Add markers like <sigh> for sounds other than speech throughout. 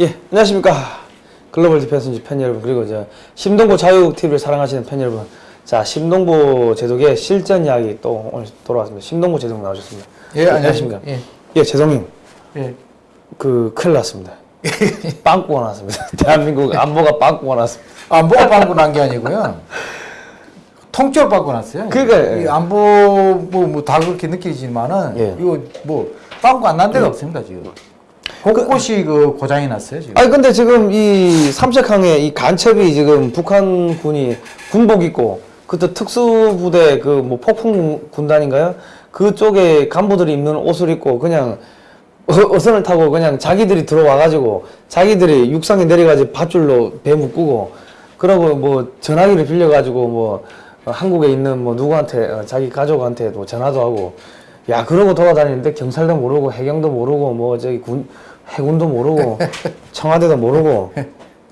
예, 안녕하십니까. 글로벌 디펜스 팬 여러분, 그리고 저 심동보 자유TV를 사랑하시는 팬 여러분. 자, 심동보 제독의 실전 이야기 또 오늘 돌아왔습니다. 심동보 제독 나오셨습니다. 예, 안녕하십니까. 예, 예 제독님. 예. 그, 큰일 났습니다. <laughs> 빵꾸가 났습니다. <laughs> 대한민국 안보가 빵꾸가 났습니다. 안보가 빵꾸 난 게 아니고요. 통째로 빵꾸 났어요. 그러니까, 이 예. 안보 뭐다 그렇게 느끼지만은 예. 이거 뭐 빵꾸 안 난 데가 없습니다 지금. 곳곳이 그 고장이 났어요 지금. 아니, 근데 지금 이 삼색항에 이 간첩이 지금 북한군이 군복 입고 그때 특수부대 그 뭐 폭풍 군단인가요? 그쪽에 간부들이 입는 옷을 입고 그냥 어- 어선을 타고 그냥 자기들이 들어와가지고 자기들이 육상에 내려가지고 밧줄로 배 묶고 그러고 뭐 전화기를 빌려가지고 뭐 어, 한국에 있는 뭐 누구한테 어, 자기 가족한테도 전화도 하고 야 그러고 돌아다니는데 경찰도 모르고 해경도 모르고 뭐 저기 군 해군도 모르고 <laughs> 청와대도 모르고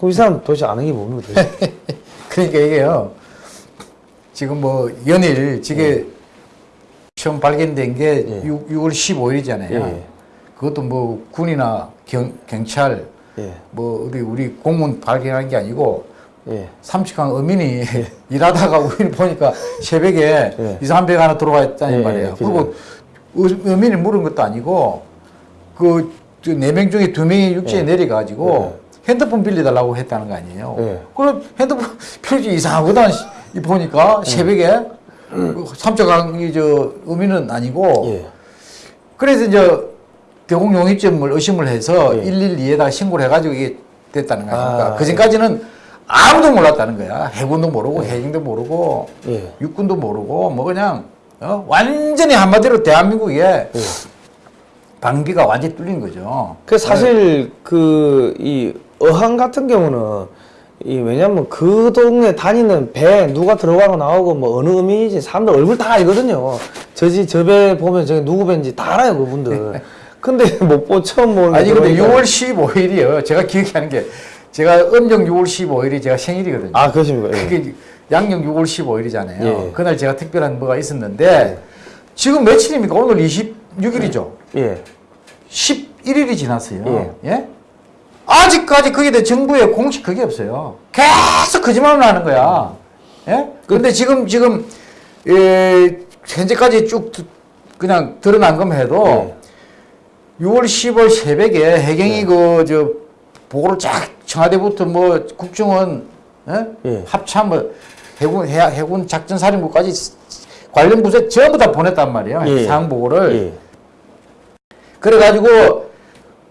이 사람 도대체 아는 게 뭡니까 도대체 <laughs> 그러니까 이게요. 지금 뭐 연일 지게 처음 발견된 게 예. 6, 6월 15일이잖아요. 예. 그것도 뭐 군이나 경, 경찰 예. 뭐 우리 우리 공무원 발견한 게 아니고 예. 삼식항 어민이 <laughs> 일하다가 우연히 보니까 새벽에 예. 이상한 배가 하나 들어와 있다는 예, 말이에요. 예, 그리고 어- 어민이 물은 것도 아니고 그 네 명 중에 두 명이 육지에 예. 내려가지고 핸드폰 빌려달라고 했다는 거 아니에요. 예. 그럼 핸드폰 <laughs> 필요지 이상하거든 이 보니까 예. 새벽에 그 삼척항이 저 어민은 아니고 예. 그래서 이제 대공 용의점을 의심을 해서 예. 112에다가 신고를 해가지고 이게 됐다는 거 아닙니까? 아, 그 전까지는 아무도 몰랐다는 거야. 해군도 모르고 해경도 모르고 예. 육군도 모르고 뭐 그냥 어? 완전히 한마디로 대한민국에 예. 방비가 완전히 뚫린 거죠. 그 사실 그 이 어항 같은 경우는 이 왜냐면 그 동네 다니는 배 누가 들어가고 나오고 뭐 어느 의미인지 사람들 얼굴 다 알거든요. 저지 저 배 보면 저기 누구 배인지 다 알아요 그분들. <laughs> 근데 못보 처음 보는 아니 게 근데 그러니까- 6월 15일이에요. 제가 기억하는 게 제가 음력 6월 15일이 제가 생일이거든요. 아 그러십니까? 예. 그게 양력 6월 15일이잖아요. 예. 그날 제가 특별한 뭐가 있었는데 지금 며칠입니까? 오늘 26일이죠. 예. 11일이 지났어요. 예. 예? 아직까지 거기에 대해 정부의 공식 그게 없어요. 계속 거짓말을 하는 거야. 예? 근데 지금, 지금, 예, 현재까지 쭉 드- 그냥 드러난 것만 해도 예. 6월 10일 새벽에 해경이 예. 그, 저, 보고를 쫙 청와대부터 뭐 국정원, 예? 예. 합참, 뭐 해군, 해, 해군 작전사령부까지 관련 부서에 전부 다 보냈단 말이에요. 예. 상황 보고를. 예. 그래가지고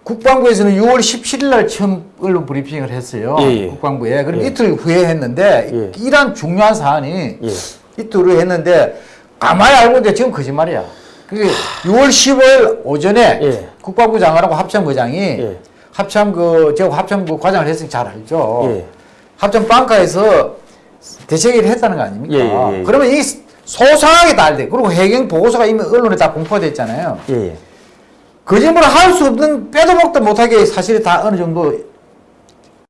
국방부에서는 6월 17일 날 처음 언론 브리핑을 했어요. 예, 예. 국방부에. 그럼 예. 이틀 후에 했는데 예. 이러한 중요한 사안이 예. 이틀 후에 했는데 가만히 알고 있는데 지금 거짓말이야. 그게 6월 15일 오전에 예. 국방부 장관하고 합참부장이 예. 합참 그 제가 합참부 과장을 했으니 잘 알죠. 예. 합참 방가에서 대책회의를 했다는 거 아닙니까? 그러면 이 소상하게 다 알돼. 그리고 해경 보고서가 이미 언론에 다 공포가 됐잖아요. 거짓말을 할 수 없는 빼도 먹도 못하게 사실이 다 어느 정도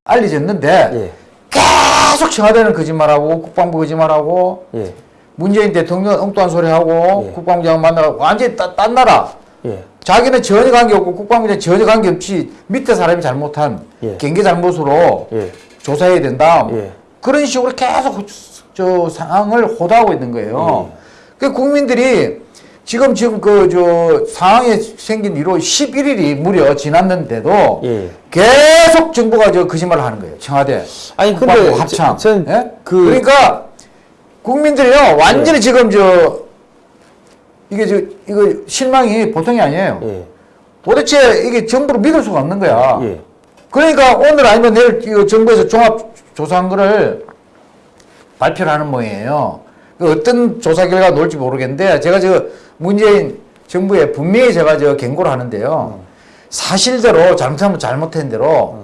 알려졌는데 예. 계속 청와대는 거짓말하고 국방부 거짓말하고 예. 문재인 대통령 엉뚱한 소리하고 예. 국방부 장관 만나고 완전히 따, 딴 나라 예. 자기는 전혀 관계없고 국방부장 전혀 관계없이 밑에 사람이 잘못한 예. 경계 잘못으로 예. 조사해야 된다 예. 그런 식으로 계속 저 상황을 호도하고 있는 거예요. 예. 그 국민들이 지금 지금 그 저 상황이 생긴 이로 11일이 무려 지났는데도 예. 계속 정부가 저 거짓말을 하는 거예요. 청와대. 아니, 근데 합참. 저- 전 예? 그- 그러니까 국민들이요 완전히 지금 저 이게 저 이거 실망이 보통이 아니에요. 예. 도대체 이게 정부를 믿을 수가 없는 거야. 예. 그러니까 오늘 아니면 내일 이거 정부에서 종합 조사한 거를 발표를 하는 모양이에요. 그 어떤 조사 결과가 나올지 모르겠는데 제가 저 문재인 정부에 분명히 제가 저 경고를 하는데요. 사실대로 잘못하면 잘못한 대로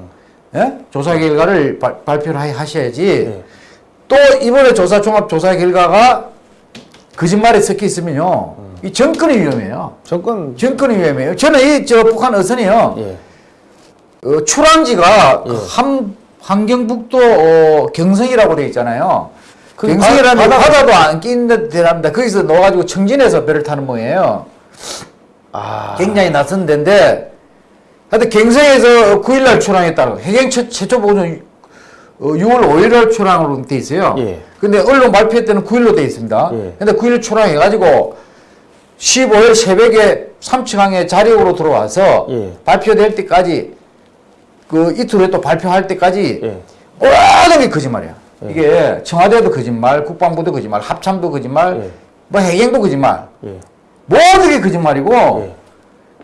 예? 조사 결과를 발, 발표를 하- 하셔야지 예. 또 이번에 조사 종합 조사 결과가 거짓말에 섞여 있으면요. 이 정권이 위험해요. 정권 정권이 위험해요. 저는 이 저 북한 어선이요. 예. 어, 출항지가 예. 함, 환경북도 어, 경성이라고 돼 있잖아요. 그 경성이라는 바- 바다가- 바다도 안 끼는 데랍니다. 거기서 넣어가지고 청진해서 배를 타는 모양이에요. 아. 굉장히 낯선 데인데 하여튼 갱성에서 9일날 출항했다고 해경 최, 최초 보고는 어, 6월 5일날 출항으로 돼 있어요. 예. 근데 언론 발표 때는 9일로 돼 있습니다. 예. 근데 9일 출항해가지고 15일 새벽에 삼층항에 자력으로 들어와서 예. 발표될 때까지 그 이틀 후에 또 발표할 때까지 예. 모든 게 거짓말이야. 이게 청와대도 거짓말, 국방부도 거짓말, 합참도 거짓말, 예. 뭐 해경도 거짓말. 예. 모든 게 거짓말이고 예.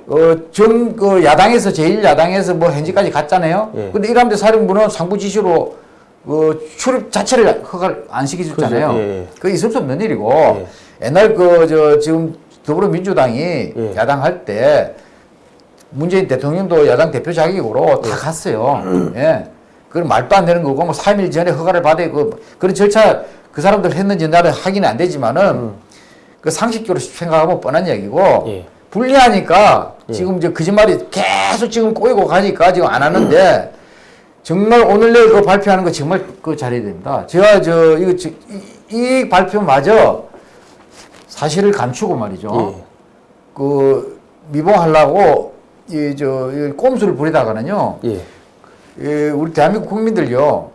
어, 전, 그, 야당에서, 제1야당에서 뭐, 현지까지 갔잖아요. 예. 근데 이람대 사령부는 상부 지시로, 어, 출입 자체를 허가를 안 시켜줬잖아요. 예, 예. 그거 있을 수 없는 일이고, 옛날 그, 저, 지금 더불어민주당이 예. 야당 할 때, 문재인 대통령도 야당 대표 자격으로 다 갔어요. <clears throat> 예. 그건 말도 안 되는 거고, 뭐, 3일 전에 허가를 받아야 그, 그런 절차 그 사람들 했는지 나는 확인이 안 되지만은, 그 상식적으로 생각하면 뻔한 얘기고, 예. 불리하니까 지금 이제 거짓말이 계속 지금 꼬이고 가니까 지금 안 하는데 정말 오늘 내일 그 발표하는 거 정말 그 잘해야 됩니다. 제가 저 이거 지- 이, 이 발표마저 사실을 감추고 말이죠. 예. 그 미봉하려고 이저 꼼수를 부리다가는요. 예. 예, 우리 대한민국 국민들요.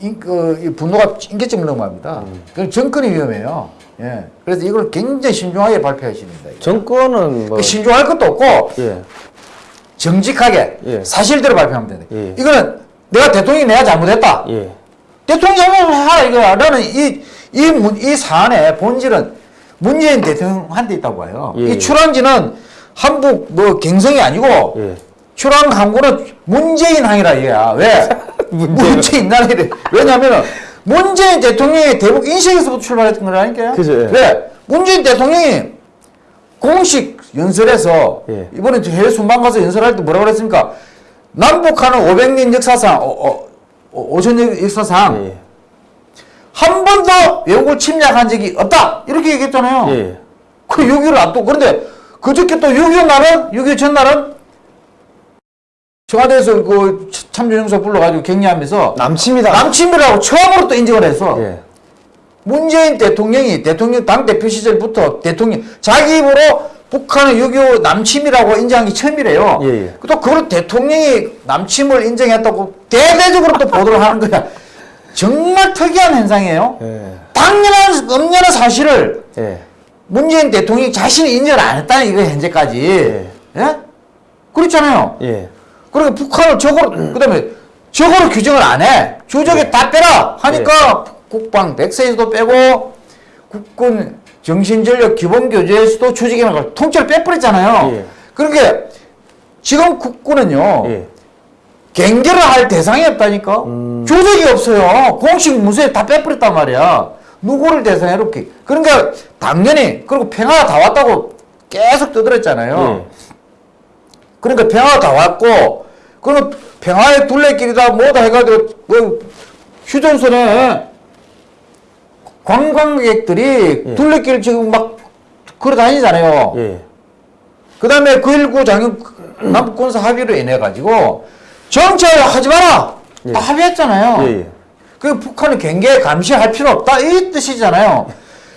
인, 그, 이 분노가 인계점 넘어갑니다. 그 정권이 위험해요. 예. 그래서 이걸 굉장히 신중하게. 이거. 정권은 뭐그 신중할 것도 없고 예. 정직하게 예. 사실대로 발표하면 된다. 예. 이거는 내가 대통령이 내가 잘못했다. 예. 대통령 잘못해라 이거 나는 이, 이, 문- 이 사안의 본질은 문재인 대통령한테 있다고 봐요. 예. 이 출항지는 한국 뭐 갱성이 아니고 예. 출항 항구는 문재인 항이라 이거야. 왜? <laughs> 문재인. 문재인 나라에 왜냐면은 문재인 대통령의 대북 인식에서부터 출발했던 거라니까요. 그죠, 예. 왜? 문재인 대통령이 공식 연설에서 예. 이번에 저 해외 순방 가서 연설할 때 뭐라고 그랬습니까? 남북한은 500년 역사상, 어, 어, 어, 오천 년 역사상 예. 한 번도 외국을 침략한 적이 없다. 이렇게 얘기했잖아요. 예. 그 6.25를 앞두고 그런데 그저께 또6.25 날은 6.25 전날은 청와대에서 그 참전용사 불러가지고 격려하면서 남침이다. 남침이라고 처음으로 또 인정을 했어. 예. 문재인 대통령이 대통령 당 대표 시절부터 대통령 자기 입으로 북한의 6.25 남침이라고 인정한 게 처음이래요. 예, 예. 또 그걸 대통령이 남침을 인정했다고 대대적으로 또 보도를 하는 거야. 정말 특이한 현상이에요. 예. 당연한 엄연한 사실을 예. 문재인 대통령이 자신이 인정을 안 했다는 이거 현재까지. 예. 예? 그렇잖아요. 예. 그러니까 북한을 적으로 그다음에 적으로 규정을 안 해. 조적에 다 빼라 하니까 국방 백세에서도 빼고 국군 정신전력 기본교재에서도 조직이라는 통째로 빼버렸잖아요. 예. 그러니까 지금 국군은요. 예. 경계를 할 대상이 없다니까. 음. 조직이 없어요. 공식 문서에 다 빼버렸단 말이야. 누구를 대상으로 이렇게. 그러니까 당연히 그리고 평화가 다 왔다고 계속 떠들었잖아요. 예. 그러니까 평화가 다 왔고 그러면 평화의 둘레길이다 뭐다 해가지고 뭐 휴전선에 관광객들이 예. 둘레길 지금 막 걸어 다니잖아요. 예. 그 다음에 9.19 장영 남북군사 합의로 인해 가지고 정찰 하지 마라. 예. 다 합의했잖아요. 예. 예. 그 북한은 경계 감시할 필요 없다 이 뜻이잖아요.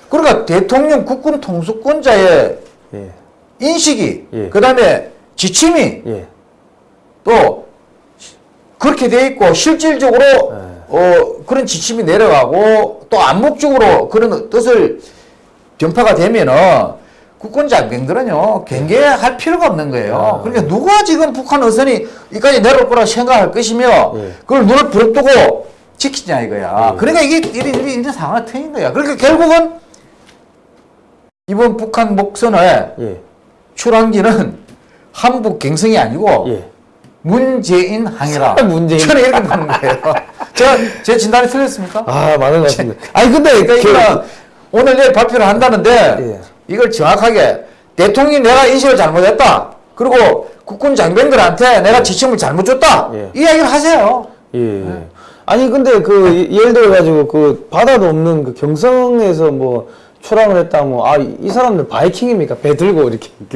그러니까 대통령 국군 통수권자의 예. 인식이 예. 그 다음에 지침이 예. 또 그렇게 돼 있고 실질적으로 어 그런 지침이 내려가고 또 암묵적으로 그런 뜻을 전파가 되면은 국군 장병들은요 경계할 필요가 없는 거예요. 그러니까 누가 지금 북한 어선이 이까지 내려올 거라 생각할 것이며 예. 그걸 눈을 부릅뜨고 지키냐 이거야. 예. 그러니까 이게 이리 이리 있는 상황이 트인 거야. 그러니까 결국은 이번 북한 목선의 예. 출항지는 <laughs> 한북 갱성이 아니고 예. 문재인 항이라. 문재인. 저는 이렇게 보는 거예요. <laughs> 제가 제 진단이 틀렸습니까? 아, 많은 것 같습니다. 아니, 근데, 그러니까 그- 이거는 오늘 내일 발표를 한다는데 예. 이걸 정확하게 대통령이 내가 인식을 잘못했다. 그리고 국군 장병들한테 내가 지침을 잘못 줬다. 예. 이야기를 하세요. 예. 아니 근데 그 예- 예를 들어 가지고 그 바다도 없는 그 경성에서 뭐 출항을 했다 뭐 아 이 사람들 바이킹입니까 배 들고 이렇게 <laughs>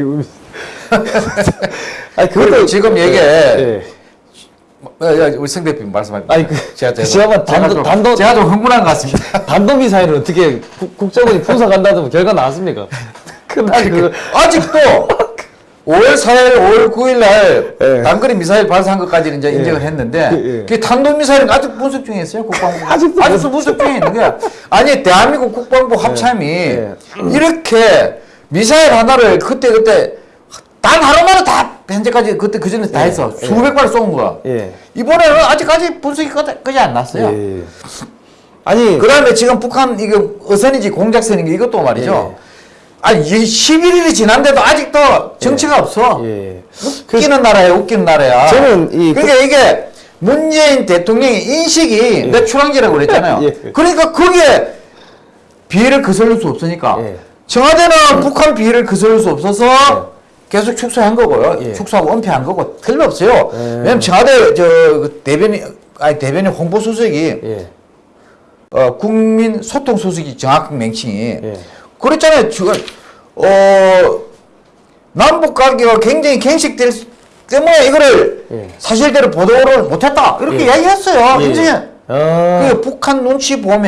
<laughs> 아니 그리고 그것도 지금 얘기에 예. 어, 야, 우리 성 대표님 말씀하십니다. 아니, 그- 제가 제가, 제가 단독- 좀, 단독- 제가 좀 흥분한 것 같습니다. <laughs> 단독 미사일은 어떻게 국- 국정원이 분석한다든 결과 나왔습니까? <laughs> 그날 그 아직도 5월 4일, 5월 9일 날 예. 단거리 미사일 발사한 것까지는 이제 예. 인정을 했는데 예, 예. 그게 탄도 미사일은 아직 분석 중에 있어요. 국방부. 아직도 아직도 분석 중에 있는 거야. 아니 대한민국 국방부 합참이 예. 이렇게 미사일 하나를 그때 그때 단 하루만에 다 현재까지 그때 그 전에 다 했어. 예. 수백 발쏜 거야. 예. 이번에는 아직까지 분석이 끝- 끝이 안 났어요. 예. 아니 그 다음에 지금 북한 이거 어선인지 공작선인지 이것도 말이죠. 아니 11일이 지난데도 아직도 정치가 없어. 예. 웃기는 나라야 웃기는 나라야. 저는 이 그러니까 이게 문재인 대통령의 인식이 내 출항지라고 그랬잖아요. <laughs> 예. 그러니까 거기에 비해를 거슬릴 수 없으니까 예. 청와대는 북한 비해를 거슬릴 수 없어서 계속 축소한 거고요. 예. 축소하고 은폐한 거고 틀림없어요. 예. 왜냐면 청와대 저그 대변인 아니 대변인 홍보 수석이 예. 어, 국민 소통 수석이 정확한 명칭이 예. 그랬잖아요. 지금 어 남북 관계가 굉장히 갱식될 수- 때문에 이거를 예. 사실대로 보도를 못했다 이렇게 예. 이야기했어요. 예. 인정해. 아. 그 북한 눈치 보험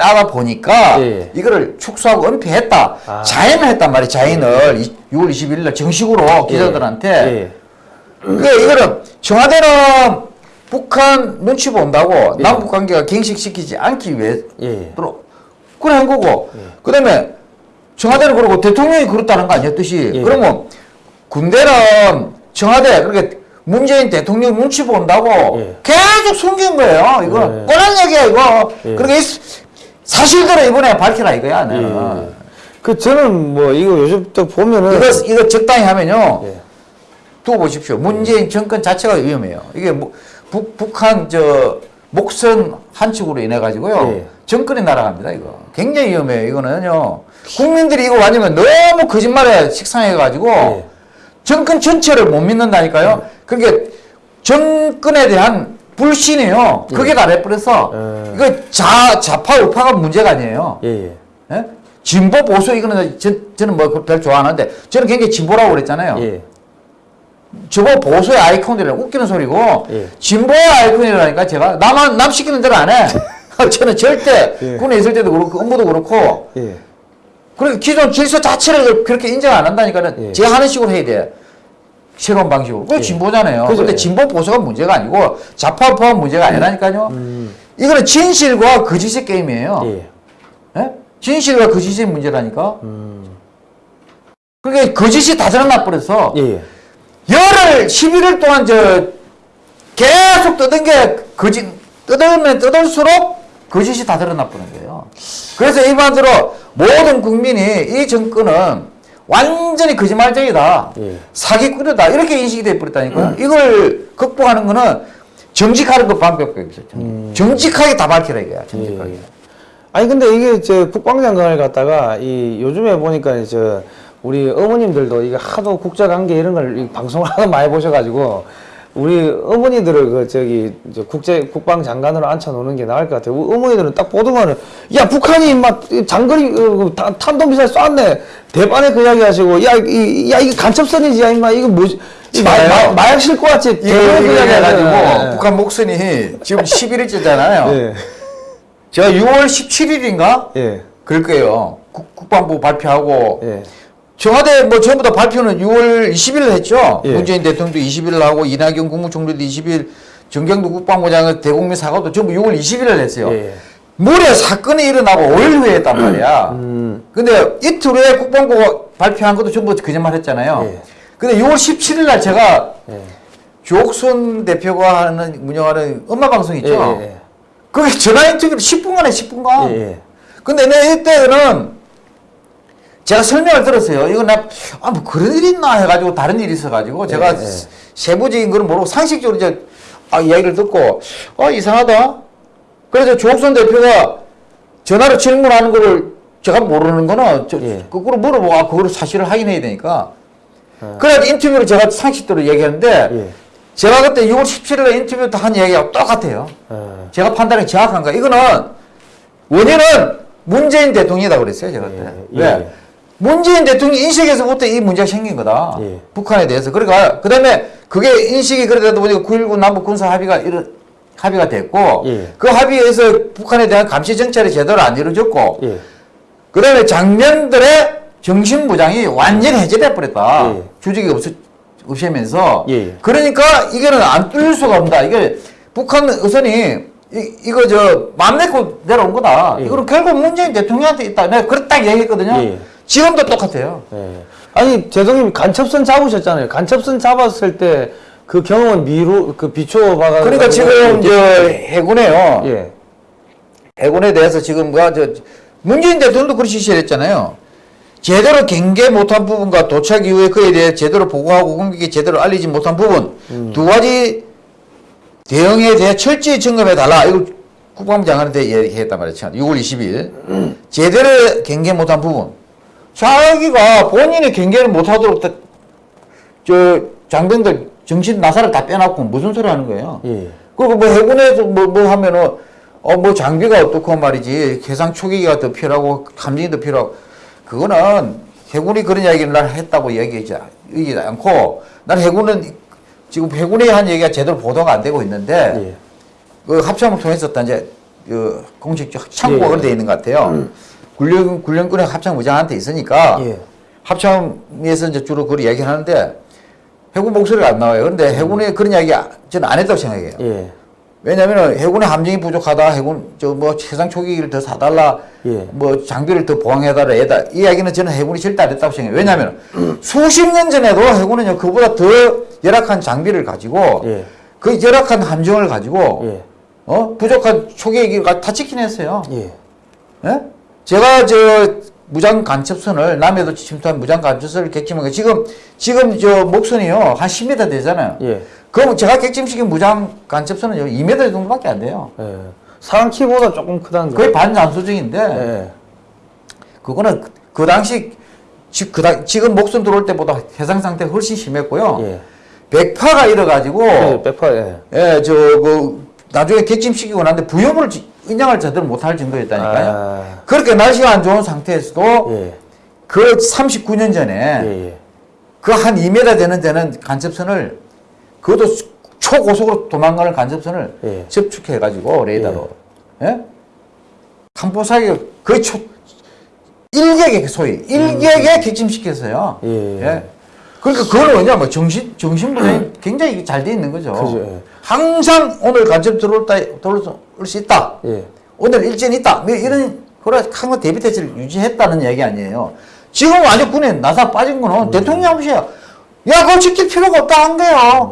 에 따라 보니까 예. 이거를 축소하고 은폐했다. 아. 자인을 했단 말이에요. 자인을 이- 6월 21일 날 정식으로 기자들한테. 예. 그러니까 이거는 청와대는 북한 눈치 본다고 예. 남북 관계가 갱식시키지 않기 위해 예. 로 그래 한 거고 그다음에 청와대는 그러고 대통령이 그렇다는 거 아니었듯이 예. 그러면 군대는 청와대 그렇게 문재인 대통령 눈치 본다고 예. 계속 숨긴 거예요 이거 예. 뻔한 얘기야 이거 예. 그러니까 이 사실대로 이번에 밝히라 이거야 나는 예. 그 저는 뭐 이거 요즘 또 보면은 이거 이거 적당히 하면요 예. 두고 보십시오. 문재인 정권 자체가 위험해요. 이게 뭐 북, 북한 저 목선 한 축으로 인해 가지고요. 예. 정권이 날아갑니다. 이거 굉장히 위험해요. 이거는요. 국민들이 이거 완전히 너무 거짓말에 식상해 가지고 예. 정권 전체를 못 믿는다니까요. 그게 정권에 대한 불신이에요. 그게 다 돼버려서 예. 이거 자 좌파 우파가 문제가 아니에요. 예. 예. 예? 진보 보수 이거는 전, 저는 뭐 별 좋아하는데 저는 굉장히 진보라고 그랬잖아요. 예. 저거 보수의 아이콘들이라 웃기는 소리고 예. 진보의 아이콘이라니까 제가 나만 남 시키는 대로 안 해. <laughs> <laughs> 저는 절대 예. 군에 있을 때도 그렇고 업무도 그렇고 예. 그리고 기존 질서 자체를 그렇게 인정 안 한다니까는 예. 제 하는 식으로 해야 돼. 새로운 방식으로. 그게 예. 진보잖아요. 그죠. 근데 진보 보수가 문제가 아니고 좌파 우파가 문제가 아니라니까요. 음. 이거는 진실과 거짓의 게임이에요. 예. 예? 진실과 거짓의 문제라니까. 음. 그게 거짓이 다 드러나 버려서 예. 열흘 11일 동안 저 계속 뜯은 게 거짓 뜯으면 뜯을수록 거짓이 다 드러나 버는 거예요. 그래서 일반적으로 모든 국민이 이 정권은 완전히 거짓말쟁이다. 예. 사기꾼이다. 이렇게 인식이 돼 버렸다니까요. 이걸 극복하는 거는 정직하는 것 방법밖에 없어요. 정직하게 다 밝히라 이거야. 정직하게. 예. 아니 근데 이게 저 국방장관을 갖다가 이 요즘에 보니까 저 우리 어머님들도 이게 하도 국제관계 이런 걸이 방송을 <laughs> 하도 많이 보셔가지고 우리 어머니들을 그 저기 저 국제 국방장관으로 앉혀놓는 게 나을 것 같아요. 어머니들은 딱 보더만은 야 북한이 막 장거리 어, 타- 탄도미사일 쐈네 대반에 그 이야기 하시고 야, 이, 야 이게 간첩선이지 야 임마 이거 마, 마, 마약 왔지 예, 대반에 그 이야기 해가지고 하시고 북한 목선이 지금 11일째잖아요. 예. 제가 6월 17일인가? 예. 그럴 거예요. 국, 국방부 발표하고 예. 청와대 뭐 전부 다 발표는 6월 20일 했죠. 예. 문재인 대통령도 20일 하고 이낙연 국무총리도 20일, 정경도 국방부장은 대국민 사과도 전부 6월 20일을 했어요. 예. 무려 사건이 일어나고 5일 후에 했단 말이야. 음. 근데 이틀 후에 국방부가 발표한 것도 전부 거짓말 했잖아요. 예. 근데 6월 17일 날 제가 예. 조옥순 대표가 하는 운영하는 음악 방송 있죠. 예, 예, 그게 전화 인터뷰를 10분간 해, 10분간. 예, 예. 근데 내 이때는 제가 설명을 들었어요. 이거 나, 아, 뭐 그런 일이 있나 해가지고 다른 일이 있어가지고 제가 예, 예. 세부적인 거는 모르고 상식적으로 이제 아, 이야기를 듣고, 어, 이상하다. 그래서 조옥선 대표가 전화로 질문하는 거를 제가 모르는 거는 저, 예. 거꾸로 물어보고, 아, 그거를 사실을 확인해야 되니까. 그래서 인터뷰를 제가 상식대로 얘기하는데, 예. 제가 그때 6월 17일에 인터뷰 한 얘기하고 똑같아요. 어. 제가 판단이 정확한 거야. 이거는 원인은 문재인 대통령이다 그랬어요, 제가 그때. 예, 왜? 예. 문재인 대통령 인식에서부터 이 문제가 생긴 거다. 예. 북한에 대해서. 그러니까 그다음에 그게 인식이 그러다 보니까 9.19 남북 군사 합의가 이런 합의가 됐고 예. 그 합의에서 북한에 대한 감시 정찰이 제대로 안 이루어졌고 예. 그다음에 장면들의 정신무장이 완전히 해제돼 버렸다. 예. 조직이 없, 없애면서. 예, 예. 그러니까 이거는 안 뚫릴 수가 없다. 이게 북한 의선이 이, 이거 저 맘 내고 내려온 거다. 예. 이거는 결국 문재인 대통령한테 있다. 내가 그렇게 딱 얘기했거든요. 예. 지금도 똑같아요. 예. 아니 대통령님 간첩선 잡으셨잖아요. 간첩선 잡았을 때 그 경험은 미루 그 비추어 봐가. 그러니까 지금 저 해군에요. 예. 해군에 대해서 지금 뭐저 문재인 대통령도 그렇게 지시했잖아요. 제대로 경계 못한 부분과 도착 이후에 그에 대해 제대로 보고하고 국민에게 제대로 알리지 못한 부분 두 가지 대응에 대해 철저히 점검해 달라. 이걸 국방부 장관한테 얘기했단 말이죠. 6월 20일 제대로 경계 못한 부분. 자기가 본인이 경계를 못하도록 다- 저 장병들 정신 나사를 다 빼놨고 무슨 소리 하는 거예요? 예. 그리고 뭐 해군에서 뭐, 뭐 하면은, 어, 뭐 장비가 어떻고 말이지. 해상 초기가 더 필요하고, 함정이 더 필요하고. 그거는 해군이 그런 이야기를 날 했다고 얘기하지 얘기하지 않고, 난 해군은 지금 해군에 한 얘기가 제대로 보도가 안 되고 있는데, 예. 그 합참을 통해서 이제 그 공식 창구가 예. 그렇게 돼 있는 것 같아요. 군령, 군령군의 합참 의장한테 있으니까, 예. 합참에서 이제 주로 그걸 얘기하는데, 해군 목소리가 안 나와요. 그런데 해군이 그런 이야기 저는 안 했다고 생각해요. 예. 왜냐면은 해군의 함정이 부족하다, 해군 저 뭐 해상 초기기를 더 사달라, 예. 뭐 장비를 더 보강해달라, 얘다 이 이야기는 저는 해군이 절대 안 했다고 생각해요. 왜냐하면 수십 년 전에도 해군은요 그보다 더 열악한 장비를 가지고 예. 그 열악한 함정을 가지고 예. 어 부족한 초기기가 다 지킨 했어요. 예. 예? 제가 저 무장 간첩선을 남해도 침투한 무장 간첩선을 객침한 거 지금 지금 저 목선이요 한 10m 되잖아요. 예. 그럼 제가 객침시킨 무장 간첩선은요 2m 정도밖에 안 돼요. 예. 사람 키보다 조금 크다는 거. 거의 반잔소적인데 예. 그거는 그, 그 당시 지, 그 당, 지금 목선 들어올 때보다 해상 상태 가 훨씬 심했고요. 예. 백파가 일어가지고 예. 백파 예. 예, 저, 그, 나중에 객침시키고 난데 부여물을 지- 인양을 제대로 못할 정도였다니까요. 아. 그렇게 날씨가 안 좋은 상태에서도 예. 그 39년 전에 예. 예. 그한 2m 되는 데는 간첩선을 그것도 수- 초고속으로 도망가는 간첩선을 예. 접촉해가지고 레이더로 예? 항포사기 거의 초 일격에 소위 일격에 객침시켰어요. 예, 예. 그러니까 그걸 뭐냐 뭐 정신 정신분이 굉장히 잘 돼 있는 거죠. 그죠, 예. 항상 오늘 간첩 들어올 다 들어올 수 있다. 예. 오늘 일진 있다. 뭐 이런 그래 항상 대비 태세를 유지했다는 얘기 아니에요. 지금 완전 군에 나사 빠진 거는 음. 대통령 아버지야. 야, 그거 지킬 필요가 없다 한 거야.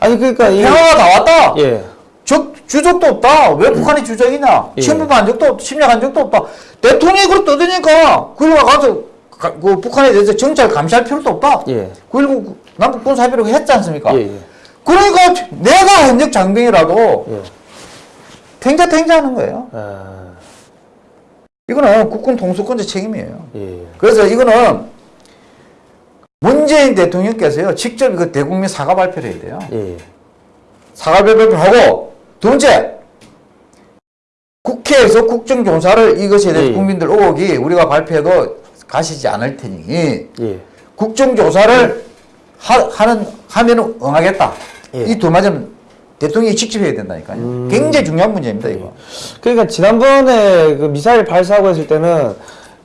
아니 그러니까 이 평화가 나왔다. 예. 적, 주적도 없다. 왜 북한이 주적이냐? 예. 침범한 적도 없, 침략한 적도 없다. 대통령이 그걸 떠드니까 그걸 가서 가- 그 북한에 대해서 정찰 감시할 필요도 없다. 예. 9.19 남북 군사 합의를 했지 않습니까? 예, 예. 그러니까 내가 현역 장병이라도 예. 탱자탱자 하는 거예요. 아. 이거는 국군 통수권자 책임이에요. 예. 그래서 이거는 문재인 대통령께서요 직접 그 대국민 사과 발표를 해야 돼요. 예. 사과 발표를 하고 두 번째 국회에서 국정조사를 이것에 대해 예. 국민들 의혹이 우리가 발표해도 가시지 않을 테니 예. 국정조사를 하, 하는 하면은 응하겠다. 예. 이두 마디는 대통령이 직접 해야 된다니까요. 음. 굉장히 중요한 문제입니다 이거. 그러니까 지난번에 그 미사일 발사하고 했을 때는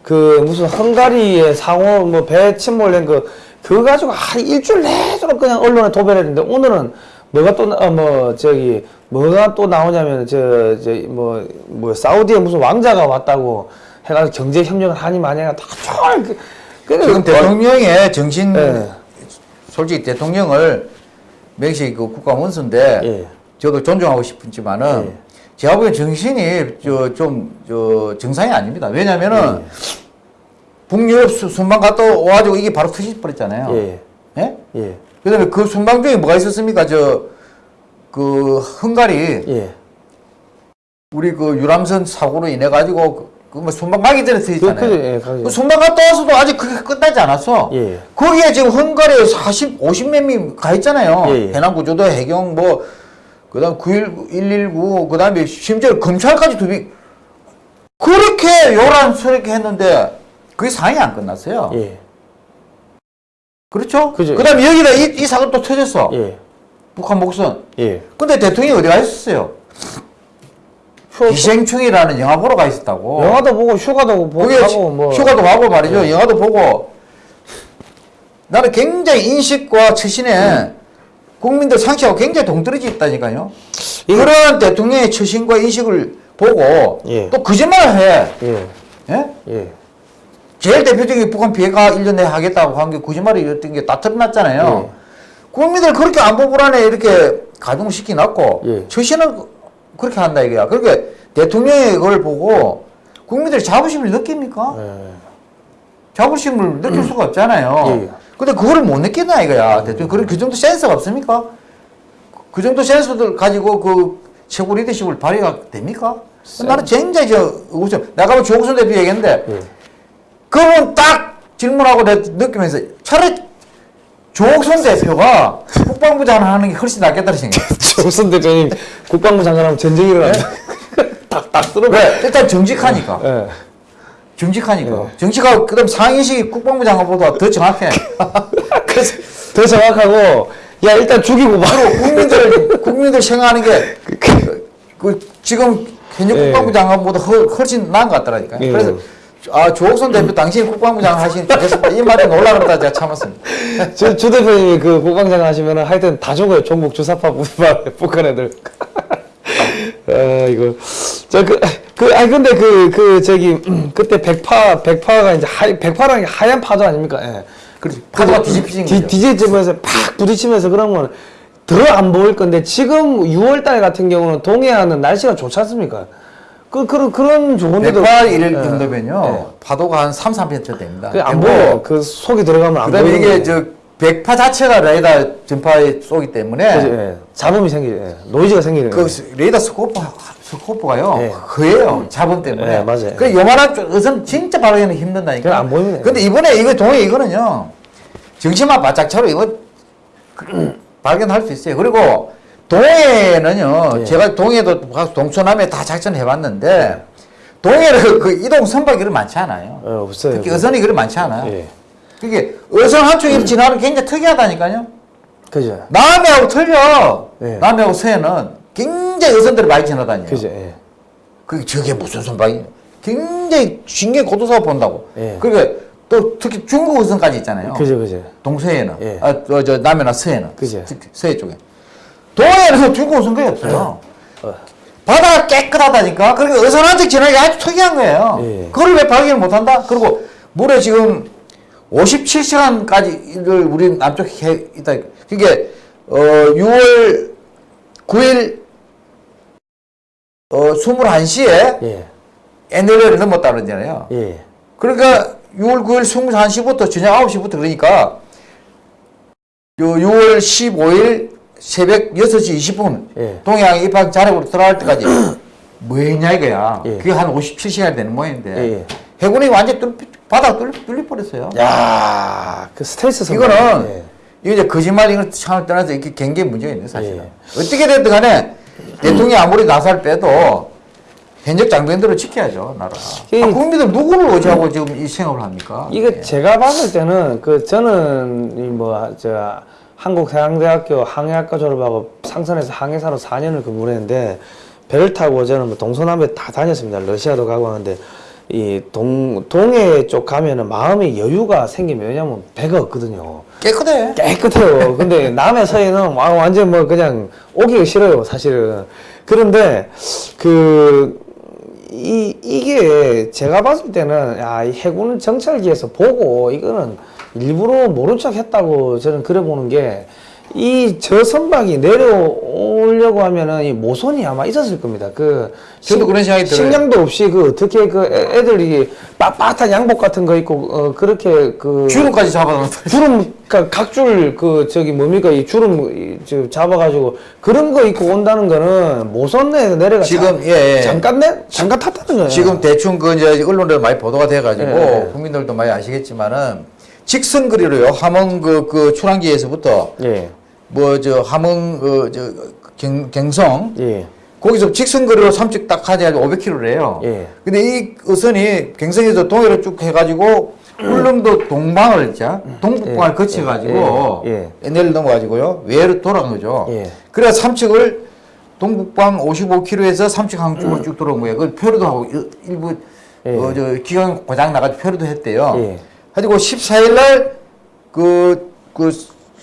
그 무슨 헝가리의 상호 뭐 배 침몰된 그 그거 가지고 한 일주일 내도록 그냥 언론에 도배했는데 오늘은 뭐가 또뭐 저기 뭐가 또 나오냐면 저저뭐뭐 사우디에 무슨 왕자가 왔다고 해가지고 경제 협력을 하니 마냐가 다 쫄. 그, 그, 지금 대통령의 정신 예. 솔직히 대통령을 맹식 그 국가 원수인데 예. 저도 존중하고 싶지만은 예. 제가 보기엔 정신이 저 좀 저 정상이 아닙니다. 왜냐면은 북유럽 수- 순방 갔다 와가지고 이게 바로 터질 뻔했잖아요. 예. 예? 예. 그다음에 그 순방 중에 뭐가 있었습니까? 저 그 헝가리 예. 우리 그 유람선 사고로 인해 가지고 그뭐 순방 가기 전에 그, 터졌잖아요. 그, 예, 가죠. 그 순방 갔다 와서도 아직 그게 끝나지 않았어. 예. 거기에 지금 헝가리에 40, 50몇 명 가 있잖아요. 예, 예. 해남 구조도 해경 뭐 그다음 919, 119 그다음에 심지어 검찰까지 두비 그렇게 요란스럽게 했는데 그게 상황이 안 끝났어요. 예. 그렇죠? 그죠. 그다음에 여기다 이, 이 사건 또 터졌어. 예. 북한 목선. 예. 근데 대통령이 어디 가 있었어요? 기생충이라는 영화 보러 가 있었다고. 영화도 보고 휴가도 보고 뭐 휴가도 가고 말이죠. 영화도 보고. 나는 굉장히 인식과 처신에 국민들 상식하고 굉장히 동떨어져 있다니까요. 이거- 그런 대통령의 처신과 인식을 보고 예. 또 거짓말을 해. 예. 예? 예. 제일 대표적인 북한 비핵화 1년 내에 하겠다고 한 게 거짓말이었던 게 다 드러났잖아요. 예. 국민들 그렇게 안보 불안에 이렇게 가동시키 놨고 예. 처신은 그렇게 한다 이거야. 그러니까 대통령이 그걸 보고 국민들이 자부심을 느낍니까? 예. 자부심을 느낄 수가 없잖아요. 예. 근데 그걸 못 느끼나 이거야. 대통령 그런 그 정도 센스가 없습니까? 그 정도 센스들 가지고 그 최고 리더십을 발휘가 됩니까? 나는 굉장히 저 우선 내가 뭐 조국선 대표 얘기했는데 예. 그분 딱 질문하고 내 느끼면서 차라리 조국선 대표가 국방부 장관 하는 게 훨씬 낫겠다는 생각. 조선 대표님 국방부 장관 하면 전쟁이 일어난다. 딱딱 쓸어. 왜? 일단 정직하니까. 예. 정직하니까. 네. 정직하고 그다음 상인식이 국방부 장관보다 더 정확해. <laughs> 그래서 더 정확하고 야 일단 죽이고 봐. 국민들 <laughs> 국민들 생각하는 게그 지금 현역 예. 국방부 장관보다 훨- 훨씬 나은 것 같더라니까 요. 예. 그래서 아 조옥선 대표 당신이 국방부 장관 하시니 좋겠습니다. 이 말이 놀라 그러다 제가 참았습니다. <laughs> 주, 주 대표님이 그 국방장관 하시면은 하여튼 다 죽어요. 종북 주사파 북한 <laughs> 북한 애들. <laughs> 아 이거 저그 그 아니 근데 그 그 저기 음, <clears throat> 그때 백파 백파가 이제 하 백파라는 게 하얀 파도 아닙니까? 예. 그렇지. 파도가 뒤집히진 거죠. 뒤집으면서 팍 부딪히면서 그러면 더안 보일 건데 지금 6월 달 같은 경우는 동해안은 날씨가 좋지 않습니까? 그 그런 그런 좋은데도 백파 일 예. 정도면요 파도가 한 3, 4m 됩니다. 그안 그리고 보여. 그 속이 들어가면 안 그다음에 보이는 이게 거예요. 저 백파 자체가 레이더 전파에 쏘기 때문에 그죠, 예. 잡음이 생기, 예. 노이즈가 생기는 그 거예요. 레이더 스코프 스코프가요 예. 허예요 잡음 때문에. 예, 맞아요. 그 요만한 것은 진짜 바르기는 힘든다니까. 안 보이면 근데 이번에 이거 동해 이거는요 정신만 바짝 차로 이거 그- <clears throat> 발견할 수 있어요. 그리고 동해는요 예. 제가 동해도 가서 동서남에 다 작전 해봤는데 동해는 그 이동 선박이 그리 많지 않아요. 어, 없어요. 특히 어선이 그리 많지 않아요. 예. 그게 어선 한 쪽이 지나는 게 굉장히 특이하다니까요. 그죠. 남해하고 틀려. 예. 남해하고 서해는 굉장히 어선들이 많이 지나다녀요. 그죠. 예. 그게 저게 무슨 선박이? 굉장히 신경 고도사고 본다고. 예. 그러니까 또 특히 중국 어선까지 있잖아요. 그죠, 그죠. 동서해는. 예. 아, 저, 저 남해나 서해는. 그죠. 서해 쪽에. 동해에는 중국 어선 거의 없어요. 어. 바다가 깨끗하다니까. 그러니까 어선 한척 지나기 아주 특이한 거예요. 예. 그걸 왜 발견을 못한다? 그리고 물에 지금 57시간까지를 우리 남쪽에 있다. 그게 어 6월 9일 어 21시에 예. NLL을 넘었다 그러잖아요. 예. 그러니까 6월 9일 21시부터 저녁 9시부터 그러니까 요 6월 15일 새벽 6시 20분 예. 동해안 입항 자력으로 들어갈 때까지 뭐 했냐 이거야. 예. 그게 한 57시간 되는 모양인데 예, 예. 해군이 완전 뚫 바닥 뚫, 뚫려버렸어요. 야, 그 스트레스. 이거는 예. 이거 이제 거짓말 이걸 창을 떠나서 이렇게 경계 문제가 있는 사실은. 예. 어떻게 됐든 간에 대통령이 아무리 나살 빼도 현역 장병들을 지켜야죠, 나라. 이- 아, 국민들 누구를 의지하고 지금 이 생업을 합니까? 이거 예. 제가 봤을 때는 그 저는 이뭐저 한국해양대학교 항해학과 졸업하고 상선에서 항해사로 4년을 근무를 했는데 배를 타고 저는 뭐 동서남에 다 다녔습니다. 러시아도 가고 하는데 이 동 동해 쪽 가면은 마음의 여유가 생기면 왜냐면 배가 없거든요. 깨끗해. 깨끗해요. 근데 남해 서해는 와- 완전 뭐 그냥 오기가 싫어요, 사실은. 그런데 그, 이, 이게 제가 봤을 때는, 야, 이 해군 정찰기에서 보고 이거는 일부러 모른 척 했다고 저는 그래 보는 게, 이 저 선박이 내려오려고 하면은 이 모선이 아마 있었을 겁니다. 그 저도 그런 생각이 들어요. 식량도 없이 그 어떻게 그 애- 애들이 빳빳한 양복 같은 거 입고 어 그렇게 그 주름까지 잡아놓은 주름 그러니까 각줄 그 저기 뭡니까 이 주름 이, 저 잡아가지고 그런 거 입고 온다는 거는 모선 내에서 내려가 지금, 잠- 예, 예. 잠깐 내 잠깐 탔다는 거예요. 지금 대충 그 이제 언론에 많이 보도가 돼가지고 예, 예. 국민들도 많이 아시겠지만은 직선 거리로요 함흥 그, 그 출항지에서부터 예 뭐저 함흥 그저 경성 예. 거기서 직선 거리로 삼척 딱 하자 500km래요. 예. 근데 이 어선이 경성에서 동해로 쭉 해가지고 울릉도 동방을 자 동북방을 예. 거쳐가지고 예. 예. NL 넘어가지고요 외로 돌아간 거죠. 예. 그래서 삼척을 동북방 55km에서 삼척항 쪽으로 쭉 들어온 거예요. 그 표류도 하고 일- 일부 예. 어, 저 기관 고장 나가지고 표류도 했대요. 예. 가지고 14일 날그 그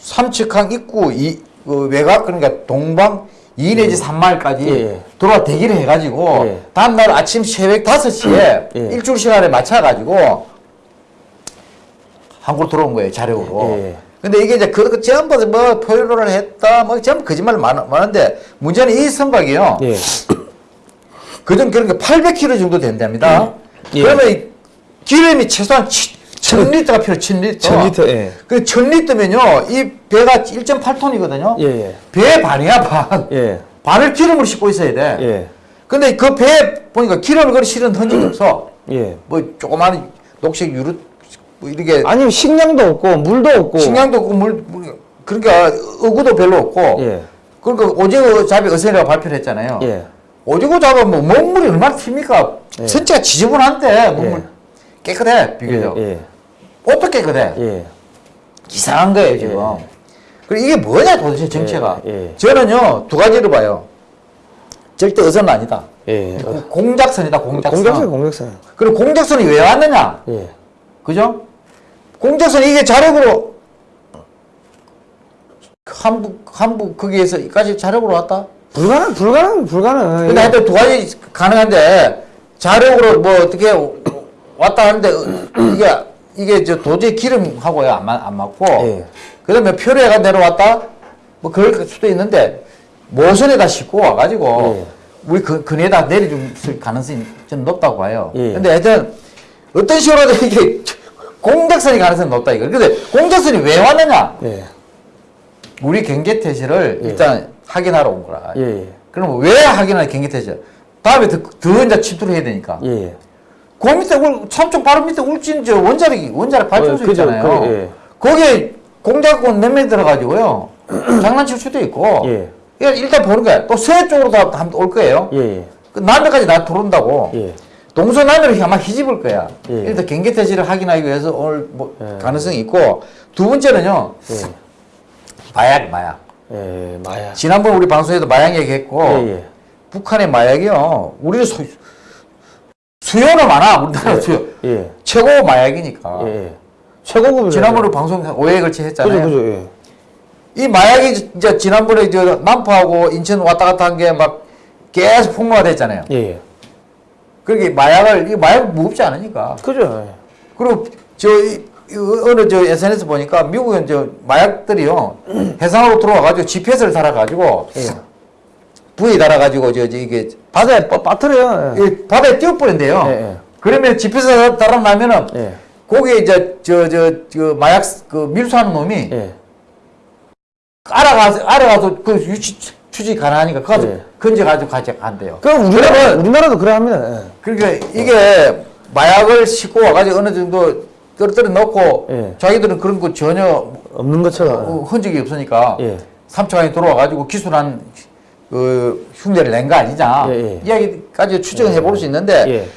삼척항 입구 이 그 외곽 그러니까 동방 2 내지 3마일까지 예. 들어와 대기를 해가지고 예. 다음 날 아침 새벽 5시에 예. 일주일 시간에 맞춰가지고 한국으로 들어온 거예요 자력으로. 예. 근데 이게 이제 그, 그 전부 뭐 표류를 했다 뭐 전부 거짓말 많, 많은데 문제는 이 선박이요. 예. 그전 게 800km 정도 된답니다. 예. 그러면 이 기름이 최소한 1000리터가 필요 1000리터. 1000리터, 예. 그 1000리터면요. 이 배가 1.8톤이거든요. 예, 예. 배 반이야 반. 예. 반을 기름을 싣고 있어야 돼. 예. 근데 그 배에 보니까 기름을 그리 실은 흔적이 없어. <clears throat> 예. 뭐 조그마한 녹색 유로 뭐 이렇게 아니 식량도 없고 물도 없고 식량도 없고 물, 물 그러니까 어구도 별로 없고. 예. 그러니까 오징어 잡이 어선이라고 발표를 했잖아요. 예. 오징어 잡으면 뭐 먹물이 얼마나 튑니까? 예. 전체가 지저분한데 먹물 예. 깨끗해 비교적. 예. 옷도 깨끗해. 예. 이상한 거예요 지금. 그리고 이게 뭐냐 도대체 정체가. 예, 예. 저는요 두 가지로 봐요. 절대 어선은 아니다. 예. 고- 공작선이다 공작선. 공작선 공작선. 그리고 공작선이 왜 왔느냐? 예. 그죠? 공작선 이게 자력으로 한북 한북 거기에서 이까지 자력으로 왔다. 불가능 불가능 불가능. 근데 하여튼 두 가지 가능한데 자력으로 뭐 어떻게 왔다 하는데 이게 이게 저 도저히 기름하고요 안, 맞, 안 맞고 예. 그다음에 표류해가 내려왔다 뭐 그럴 수도 있는데 모선에다 싣고 와가지고 예. 우리 그 근에다 내려줄 가능성이 좀 높다고 봐요. 예. 근데 하여튼 어떤 식으로든 이게 공작선이 가능성이 높다 이거. 근데 공작선이 왜 왔느냐? 예. 우리 경계 태세를 예. 일단 확인하러 온 거라. 예. 예. 그럼 왜 확인하냐 경계 태세? 다음에 더, 더 이제 침투를 해야 되니까. 예. 그 밑에 울, 삼촌 바로 밑에 울진 저 원자력 원자력 발전소 어. 있잖아요. 그, 예. 거기에 공작권 몇명 들어가지고요. <clears throat> 장난칠 수도 있고. 예. 일단 보는 거야. 또 서해 쪽으로 다 올 거예요. 예. 그 남해까지 다 들어온다고. 예. 동서남해로 아마 휘집을 거야. 예. 일단 경계 태세를 확인하기 위해서 오늘 뭐 예. 가능성이 있고 두 번째는요. 예. 마약, 마약. 예. 마야. 지난번 우리 방송에도 마약 얘기했고 예. 예. 북한의 마약이요. 우리 수, 수요는 많아. 우리나라 수요. 예. 최고 마약이니까. 예. 예. 최고급이 지난번에 방송 5회 걸치 그죠 했잖아요. 그죠. 예. 이 마약이 이제 지난번에 저 남포하고 인천 왔다 갔다 한 게 막 계속 폭로가 됐잖아요. 예. 예. 그렇게 마약을 이 마약 무겁지 않으니까. 그죠. 예. 그리고 저 이 어느 저 SNS 보니까 미국은 저 마약들이요 <clears throat> 해상으로 들어와 가지고 GPS를 달아 가지고 예. 부에 달아 가지고 저, 저 이게 바다에 빠, 빠뜨려요. 예. 이 바다에 띄워버린대요. 예, 예. 그러면 GPS 달아나면은 예. 거기에 이제 저 저 저 마약 그 밀수하는 놈이 예. 알아가서 알아가서 그 유치 추지 가능하니까 그거 예. 건져 가지고 가져 간대요. 그 우리나라 우리나라도 그래 합니다. 예. 그러니까 이게 마약을 싣고 와가지고 어느 정도 떨어뜨려 놓고 예. 자기들은 그런 거 전혀 없는 것처럼. 어, 흔적이 없으니까 예. 삼척안에 들어와가지고 기술한 그 흉내를 낸 거 아니냐 예, 예. 이야기까지 추정해 볼 수 있는데 예.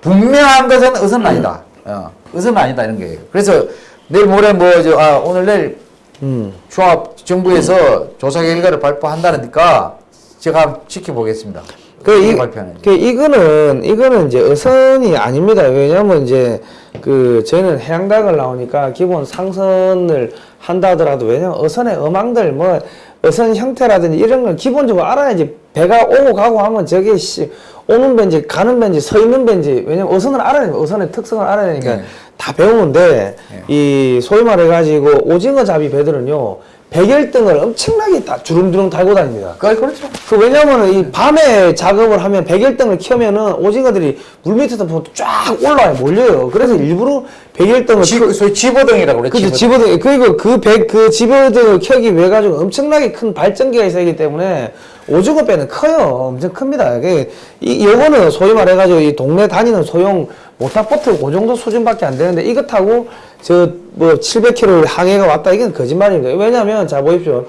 분명한 것은 의선은 아니다. 어, 의선은 아니다 이런 거예요. 그래서 내일 모레 뭐저 아, 오늘 내일 음. 조합 정부에서 조사 결과를 발표한다니까 제가 지켜보겠습니다. 그, 이. 그, 이거는, 이거는 이제 어선이 아닙니다. 왜냐면 이제, 그, 저희는 해양닭을 나오니까 기본 상선을 한다 하더라도 왜냐면 어선의 어망들, 뭐, 어선 형태라든지 이런 걸 기본적으로 알아야지 배가 오고 가고 하면 저게 씨, 오는 벤지, 가는 벤지, 서 있는 벤지, 왜냐면 어선을 알아야 되니까, 어선의 특성을 알아야 되니까 네. 다 배우는데, 이, 소위 말해 가지고 오징어 잡이 배들은요, 백열등을 엄청나게 다 주름주름 달고 다닙니다. 그 그렇죠. 그 왜냐면은 이 밤에 작업을 하면 백열등을 켜면은 오징어들이 물 밑에서 보면 쫙 올라와요 몰려요. 그래서 일부러 백열등을 지, 켜- 소위 집어등이라고 그래. 그죠 집어등. 그리고 그백그 집어등을 켜기 위해 가지고 엄청나게 큰 발전기가 있어야 하기 때문에 오징어 배는 커요 엄청 큽니다. 그이 요거는 소위 말해 가지고 이 동네 다니는 소형 모타보트 그 정도 수준밖에 안 되는데 이거 타고 저 뭐 700km 항해가 왔다 이건 거짓말입니다. 왜냐하면 자 보십시오.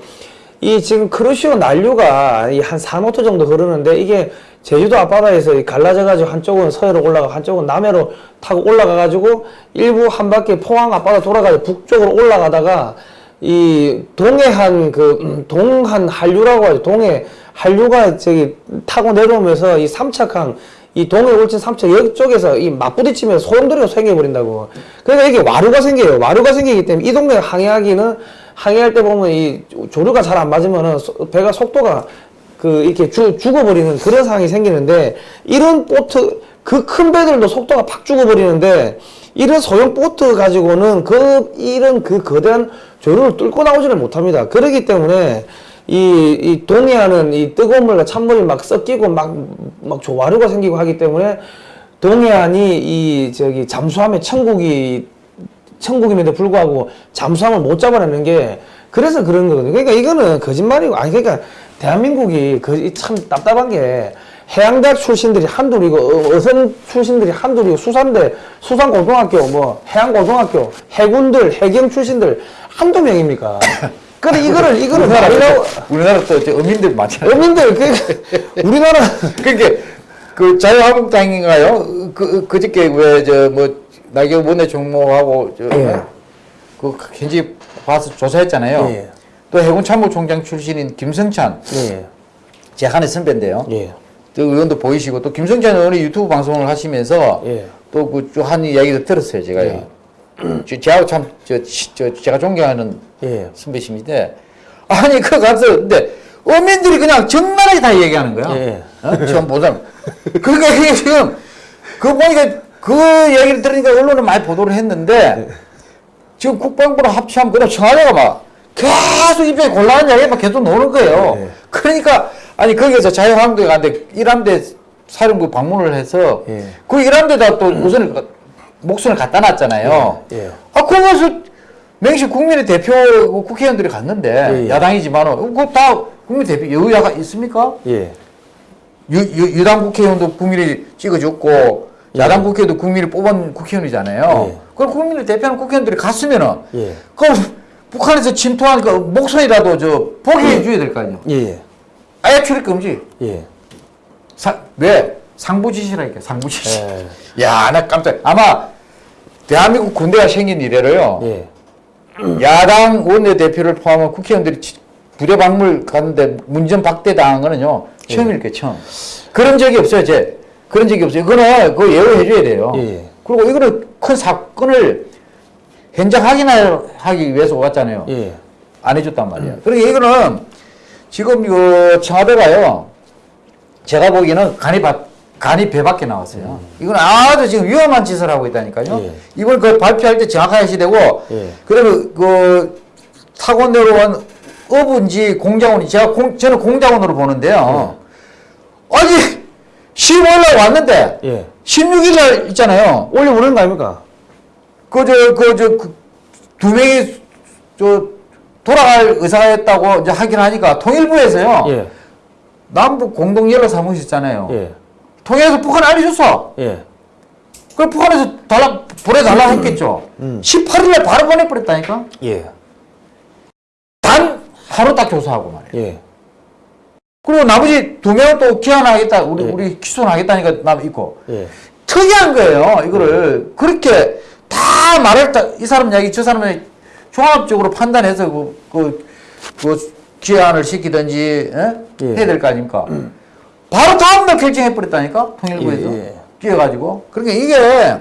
이 지금 쿠로시오 난류가 이 한 4노트 정도 흐르는데 이게 제주도 앞바다에서 이 갈라져가지고 한쪽은 서해로 올라가 한쪽은 남해로 타고 올라가가지고 일본 한 바퀴 포항 앞바다 돌아가지고 북쪽으로 올라가다가 이 동해안 그 음, 동한 한류라고 하죠. 동해 한류가 저기 타고 내려오면서 이 삼척항 이 동해 울진 삼척 이쪽에서 이 맞부딪히면서 소용돌이가 생겨버린다고. 그러니까 이게 와류가 생겨요. 와류가 생기기 때문에 이 동네 항해하기는 항해할 때 보면 이 조류가 잘 안 맞으면은 소- 배가 속도가 그 이렇게 죽, 죽어버리는 그런 상황이 생기는데 이런 보트 그 큰 배들도 속도가 팍 죽어버리는데 이런 소형 보트 가지고는 그 이런 그 거대한 조류를 뚫고 나오지를 못합니다. 그렇기 때문에 이, 이 동해안은 이 뜨거운 물과 찬물이 막 섞이고 막, 막 조화류가 생기고 하기 때문에 동해안이 이 저기 잠수함의 천국이 천국임에도 불구하고 잠수함을 못 잡아내는 게 그래서 그런 거거든요. 그러니까 이거는 거짓말이고 아니 그러니까 대한민국이 그 참 답답한 게 해양대학 출신들이 한둘이고 어- 어선 출신들이 한둘이고 수산대 수산고등학교 뭐 해양고등학교 해군들 해경 출신들 한두 명입니까? <laughs> 근데 이거를 이거를 말이라고 우리나라 또 이제 어민들 많잖아요. 어민들 그 우리나라 <laughs> 그러니까 그 자유한국당인가요? 그 그저께 왜 저 뭐 나경 원내 종목하고 저 예. 그 현지 와서 조사했잖아요. 예. 또 해군 참모총장 출신인 김성찬 예. 제 한해 선배인데요. 예. 또 의원도 보이시고 또 김성찬 의원이 유튜브 방송을 하시면서 예. 또그한 이야기도 들었어요. 제가요. 저- 저하고 참 저 저, 제가 존경하는 예. 선배심인데 아니 그 가서 근데 어민들이 그냥 정나라하게 다 얘기하는 거야. 예. 어? 처음 보자. 그러니까 이게 지금 그 보니까 그 얘기를 들으니까 언론은 많이 보도를 했는데 지금 국방부랑 합치하면 그냥 청와대가 막 계속 입에 곤란한 이야기 막 계속 나오는 거예요. 예. 그러니까 아니 거기서 자유한국당에 갔는데 일함대 사령부 방문을 해서 예. 그 일함대다 또 우선을 목선을 갖다 놨잖아요. 예. 아, 거기서 맹시 국민의 대표 국회의원들이 갔는데 예, 예. 야당이지만은 그다 국민 대표 여야가 있습니까? 예. 유, 유, 유 당 국회의원도 국민이 찍어줬고 야당 국회의원도 국민이 뽑은 국회의원이잖아요. 예. 그럼 국민을 대표하는 국회의원들이 갔으면은 예. 그럼 북한에서 침투한 그 목선이라도 저 포기해 줘야 될 거 아니에요. 예. 아예 출입 금지. 예. 사, 왜? 상부지시라니까 상부지시. 예. 야, 나 깜짝. 아마 대한민국 군대가 생긴 이래로요. 예. 야당 원내대표를 포함한 국회의원들이 치- 부대 방문 갔는데 문전 박대 당한 거는요 처음일 거예요 처음 그런 적이 없어요 제 그런 적이 없어요 그거는 그거 예우해 줘야 돼요 예. 그리고 이거는 큰 사건을 현장 확인하기 위해서 왔잖아요 예. 안 해줬단 말이에요 그러니까 이거는 지금 이거 청와대가요 제가 보기에는 간이 바, 간이 배 밖에 나왔어요 이건 아주 지금 위험한 짓을 하고 있다니까요 예. 이번 그 발표할 때 정확하게 하셔야 되고 예. 그다음에 그 타고 내려온 어부인지 공장원이 제가 공, 저는 공장원으로 보는데요. 아니 15일 날 왔는데 예. 16일 날 있잖아요. 올려 보내는 거 아닙니까? 그저 그저 두 명이 저 돌아갈 의사였다고 이제 하긴 하니까 통일부에서요. 예. 남북 공동 연락 사무실 있잖아요. 예. 통일에서 북한 알려줬어. 예. 그 북한에서 달라 보내달라 했겠죠. 음. 18일 날 바로 보내버렸다니까. 예. 단 하루 딱 교사하고 말이에요. 예. 그리고 나머지 두 명은 또 기한하겠다, 우리, 예. 우리 기소하겠다니까 남 있고. 예. 특이한 거예요, 이거를. 그렇게 다 말을, 다, 이 사람 이야기, 저 사람의 종합적으로 판단해서 그, 그, 그 기한을 시키든지, 예? 예. 해야 될 거 아닙니까? 바로 다음날 결정해버렸다니까, 통일부에서. 예, 예. 끼어가지고. 그러니까 이게,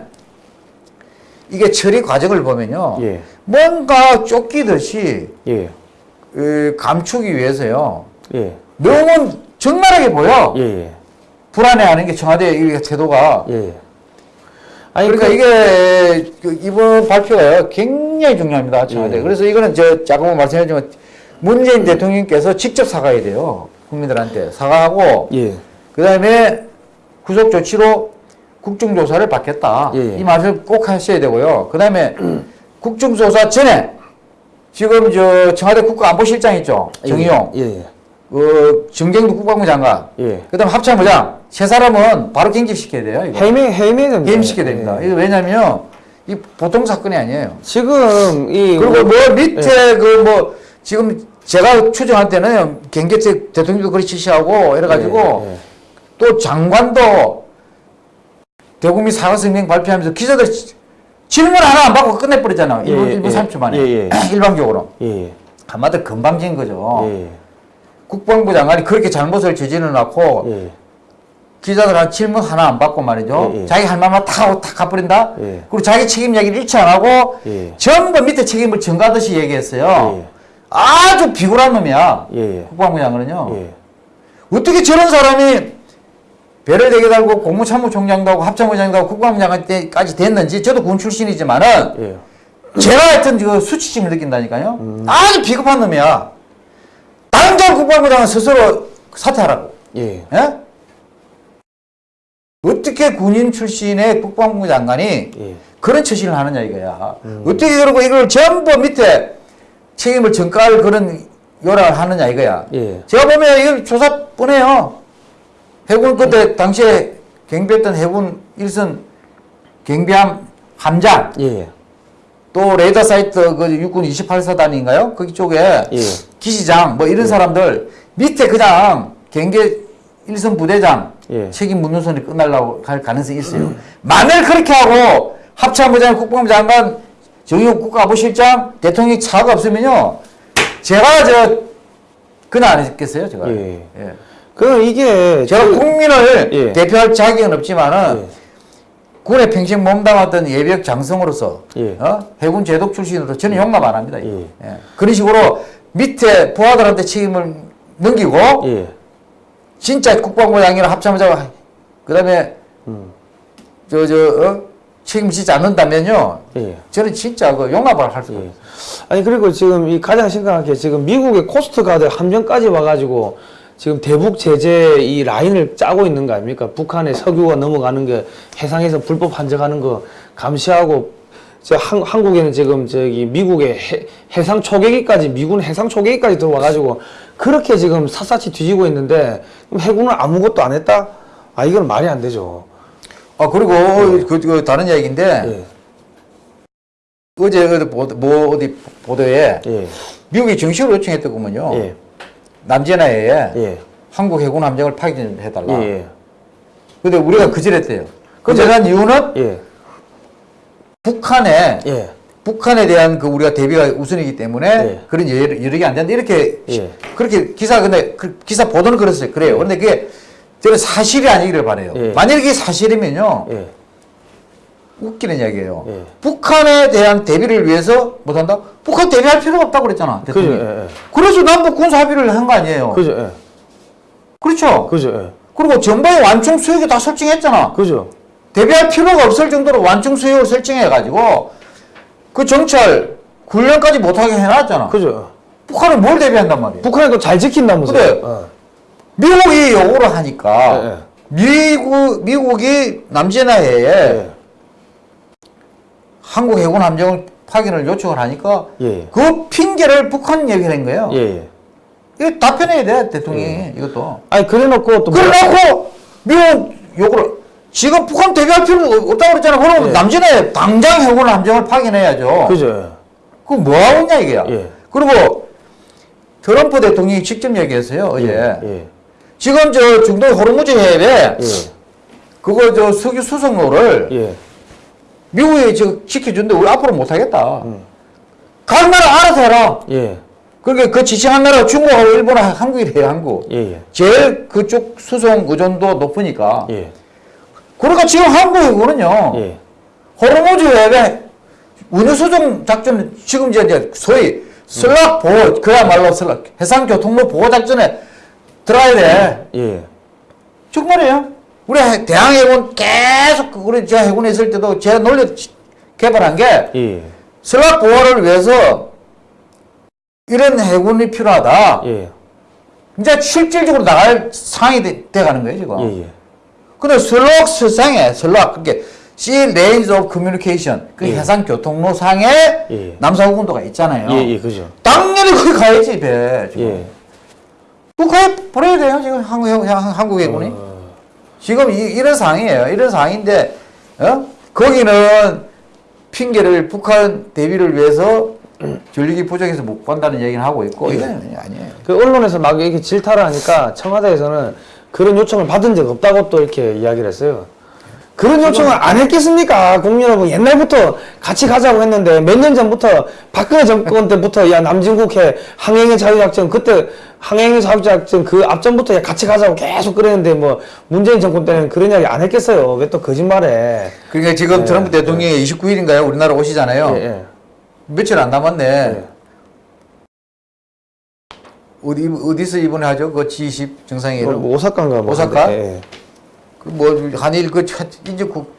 이게 처리 과정을 보면요. 예. 뭔가 쫓기듯이 예. 에, 감추기 위해서요. 예. 너무 적나라하게 보여. 예. 예. 불안해하는 게 청와대 의 태도가. 예. 아니 그러니까 그- 이게 그 이번 발표가 굉장히 중요합니다. 청와대. 예. 그래서 이거는 저 자꾸 말씀드렸지만 문재인 대통령께서 직접 사과해야 돼요. 국민들한테 사과하고 예. 그다음에 구속 조치로 국정조사를 받겠다. 예. 이 말을 꼭 하셔야 되고요. 그다음에 <clears throat> 국정조사 전에 지금 저 청와대 국가안보실장 있죠. 정의용. 예. 예. 그 정경도 국방부 장관, 예. 그다음 합참부장 세 사람은 바로 경질시켜야 돼요. 이거 해명 해명은 게임시켜야 됩니다. 예. 이거 왜냐면 이 보통 사건이 아니에요. 지금 이 그리고 뭐 예. 밑에 그 뭐 지금 제가 추정할 때는 경계체 대통령도 그렇게 지시하고 이래가지고 예, 예. 또 장관도 대국민 사과 성명 발표하면서 기자들 질문 하나 안 받고 끝내버리잖아요. 예, 1분, 예, 1분 예. 30초 만에. 예, 예. <clears throat> 일반적으로. 한마디로 금방진 거죠. 예, 국방부 장관이 그렇게 잘못을 저지르 놓고 예. 기자들한테 질문 하나 안 받고 말이죠. 자기 할 말만 다 하고 다 가버린다. 예. 그리고 자기 책임 얘기를 일치 안 하고 예. 전부 밑에 책임을 전가하듯이 얘기했어요. 예. 아주 비굴한 놈이야. 예, 예. 국방부 장관은요. 예. 어떻게 저런 사람이 배를 되게 달고 공무참모총장도 하고 합참의장도 하고 국방부 장관까지 됐는지 저도 군 출신이지만은 예. 제가 하여튼 그 수치심을 느낀다니까요. 아주 비겁한 놈이야. 당장 국방부 장관 스스로 사퇴하라고. 예. 예? 어떻게 군인 출신의 국방부 장관이 예. 그런 처신을 하느냐 이거야. 어떻게 그러고 이걸 전부 밑에 책임을 전가할 그런 요란을 하느냐 이거야. 예. 제가 보면 이거 조사 뻔해요. 해군 그때 당시에 경비했던 해군 일선 경비함 함장 예. 또 레이더 사이트 그 육군 28사단인가요? 거기 쪽에 예. 기시장 뭐 이런 사람들 밑에 그냥 경계 일선 부대장 예. 책임 묻는 손이 끝날라고 할 가능성이 있어요. 만일 그렇게 하고 합참부장, 국방부 장관, 정의국 국가보실장, 대통령 차가 없으면요, 제가 저 그냥 안 했겠어요, 제가. 예. 예. 그 이게 제가 그- 국민을 예. 대표할 자격은 없지만은 예. 군에 평생 몸담았던 예비역 장성으로서 예. 어? 해군 제독 출신으로 저는 용납 안 합니다. 예. 예. 그런 식으로 밑에 부하들한테 책임을 넘기고 예. 진짜 국방부 장이나 합참의장 그다음에 음. 저저 어? 책임지지 않는다면요. 예. 저는 진짜 그 용납을 할 예. 없어요. 아니 그리고 지금 이 가장 심각한 게 지금 미국의 Coast Guard 함정까지 와가지고 지금 대북 제재 이 라인을 짜고 있는 거 아닙니까? 북한의 석유가 넘어가는 게 해상에서 불법 환적하는 거 감시하고 저 한, 한국에는 지금 저기 미국의 해, 해상 초계기까지 미군 해상 초계기까지 들어와가지고 그렇게 지금 샅샅이 뒤지고 있는데 해군은 아무것도 안 했다? 아 이건 말이 안 되죠. 아 그리고 그, 그 다른 얘기인데 예. 어제 어디 보도, 뭐 어디 보도에 예. 미국이 정식으로 요청했더구먼요. 예. 남제나에 예. 한국 해군 함정을 파견해달라. 예. 근데 우리가 거절했대요. 거절한 이유는 예. 북한에 예. 북한에 대한 그 우리가 대비가 우선이기 때문에 예. 그런 여- 여력이 안 된다 이렇게 예. 그렇게 기사 근데 그 기사 보도는 그랬어요. 그래요. 그런데 그게 저는 사실이 아니기를 바래요. 예. 만약 이게 사실이면요 예. 웃기는 이야기예요. 예. 북한에 대한 대비를 위해서 못한다? 북한 대비할 필요가 없다고 그랬잖아. 그죠. 대통령이. 예. 예. 그래서 남북 군사 합의를 한 거 아니에요. 그죠. 예. 그렇죠. 그죠. 예. 그리고 전방에 완충 수역이 다 설정했잖아. 그죠. 대비할 필요가 없을 정도로 완충 수역을 설정해가지고 그 정찰 훈련까지 못하게 해놨잖아. 그죠. 북한은 뭘 대비한단 말이에요? 북한이 또잘 지킨다면서요. 그래. 어. 미국이 요구를 하니까 예, 예. 미국 미국이 남제나해에 예. 한국 해군 함정을 파견을 요청을 하니까 예. 그 핑계를 북한 얘기를 한 거예요. 예. 예. 이거 답변해야 돼 대통령이 이것도. 아니 그래놓고 또 뭐라- 그래놓고 미국 요구를 지금 북한 대비할 필요 없다고 그랬잖아. 그러면 예. 남진에 당장 해군 함정을 파견해야죠. 그죠. 그거 뭐 하고 있냐 이게야. 예. 그리고 트럼프 대통령이 직접 얘기했어요 어제. 예. 지금 저 중동 호르무즈 해협에 예. 그거 저 석유 수송로를 예. 미국이 저 지켜준데 우리 앞으로 못하겠다. 음. 각 나라 알아서 해라. 예. 그러니까 그 지칭한 나라 중국하고 일본하고 한국이래요 한국. 예. 예. 제일 그쪽 수송 의존도 높으니까. 예. 그러니까 지금 한국이거든요. 예. 호르무즈 해협에 운유 수송 작전 지금 이제 소위 슬락 보호 그야말로 슬락 해상 교통로 보호 작전에 들어가야 돼. 예. 정말이에요. 우리 해- 대항해군 계속 그 우리 저 해군에 있을 때도 제가 논리 개발한 게 예. 슬락 보호를 위해서 이런 해군이 필요하다. 예. 이제 실질적으로 나갈 상황이 돼, 돼가는 거예요 지금. 예. 예. 근데 슬럭 설상에 슬럭 그게 Sea Lanes of Communication 그 예. 해상 교통로 상에 예. 남사구군도가 있잖아요. 예. 예. 그죠. 당연히 거기 가야지 배. 지금. 예. 북한에 보내야 돼요 지금 한국 해- 한국 해군이. 어. 지금 이, 이런 상황이에요. 이런 상황인데 어? 거기는 핑계를 북한 대비를 위해서 전력이 부족해서 못 간다는 얘기는 하고 있고 예. 이건 아니에요. 그 언론에서 막 이렇게 질타를 하니까 청와대에서는 그런 요청을 받은 적 없다고 또 이렇게 이야기를 했어요. 그런 요청을 안 했겠습니까? 국민 여러분 옛날부터 같이 가자고 했는데 몇 년 전부터 박근혜 정권 때부터 야 남진국해 항행의 자유작전 그때 항행의 자유작전 그 앞전부터 야 같이 가자고 계속 그랬는데 뭐 문재인 정권 때는 그런 이야기 안 했겠어요. 왜 또 거짓말해? 그러니까 지금 트럼프 대통령이 29일인가요? 우리나라 오시잖아요. 예, 예. 며칠 안 남았네. 예. 어디 어디서 이번에 하죠? 그 G20 정상회의를 뭐 오사카인가 뭐 오사카? 뭐 한일 그 첫- 인접국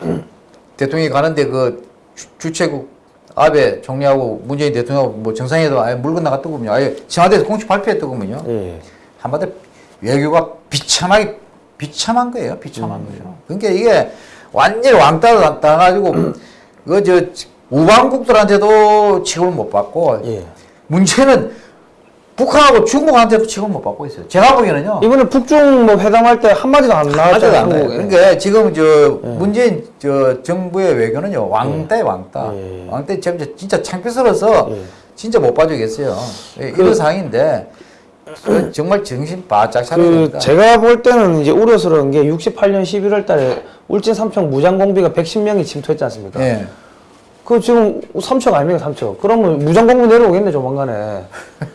<clears throat> 대통령이 가는데 그 주- 주최국 아베 총리하고 문재인 대통령하고 뭐 정상회의도 아예 물 건너갔더군요. 아예 청와대에서 공식 발표했더군요. 예. 한마디로 외교가 비참하게 비참한 거예요. 비참한 음. 거죠. 그러니까 이게 완전히 왕따 당가지고 그저 우방국들한테도 취급을 못 받고 예. 문제는 북한하고 중국한테도 취급을 못 받고 있어요. 제가 보기에는요. 이번에 북중 뭐 회담할 때 한마디도 안 나왔잖아요. 안. 그러니까 지금 저 문재인 저 정부의 외교는요 왕따에 왕따. 예. 왕따 진짜 진짜 창피스러워서 예. 진짜 못 봐주겠어요. 예, 이런 상황인데 그 정말 정신 바짝 차려야 그 됩니다. 제가 볼 때는 이제 우려스러운 게 68년 11월 달에 울진 삼척 무장 공비가 110명이 침투했지 않습니까? 예. 그 지금 삼척 아닙니까 삼척? 그러면 무장 공비 내려오겠네 조만간에.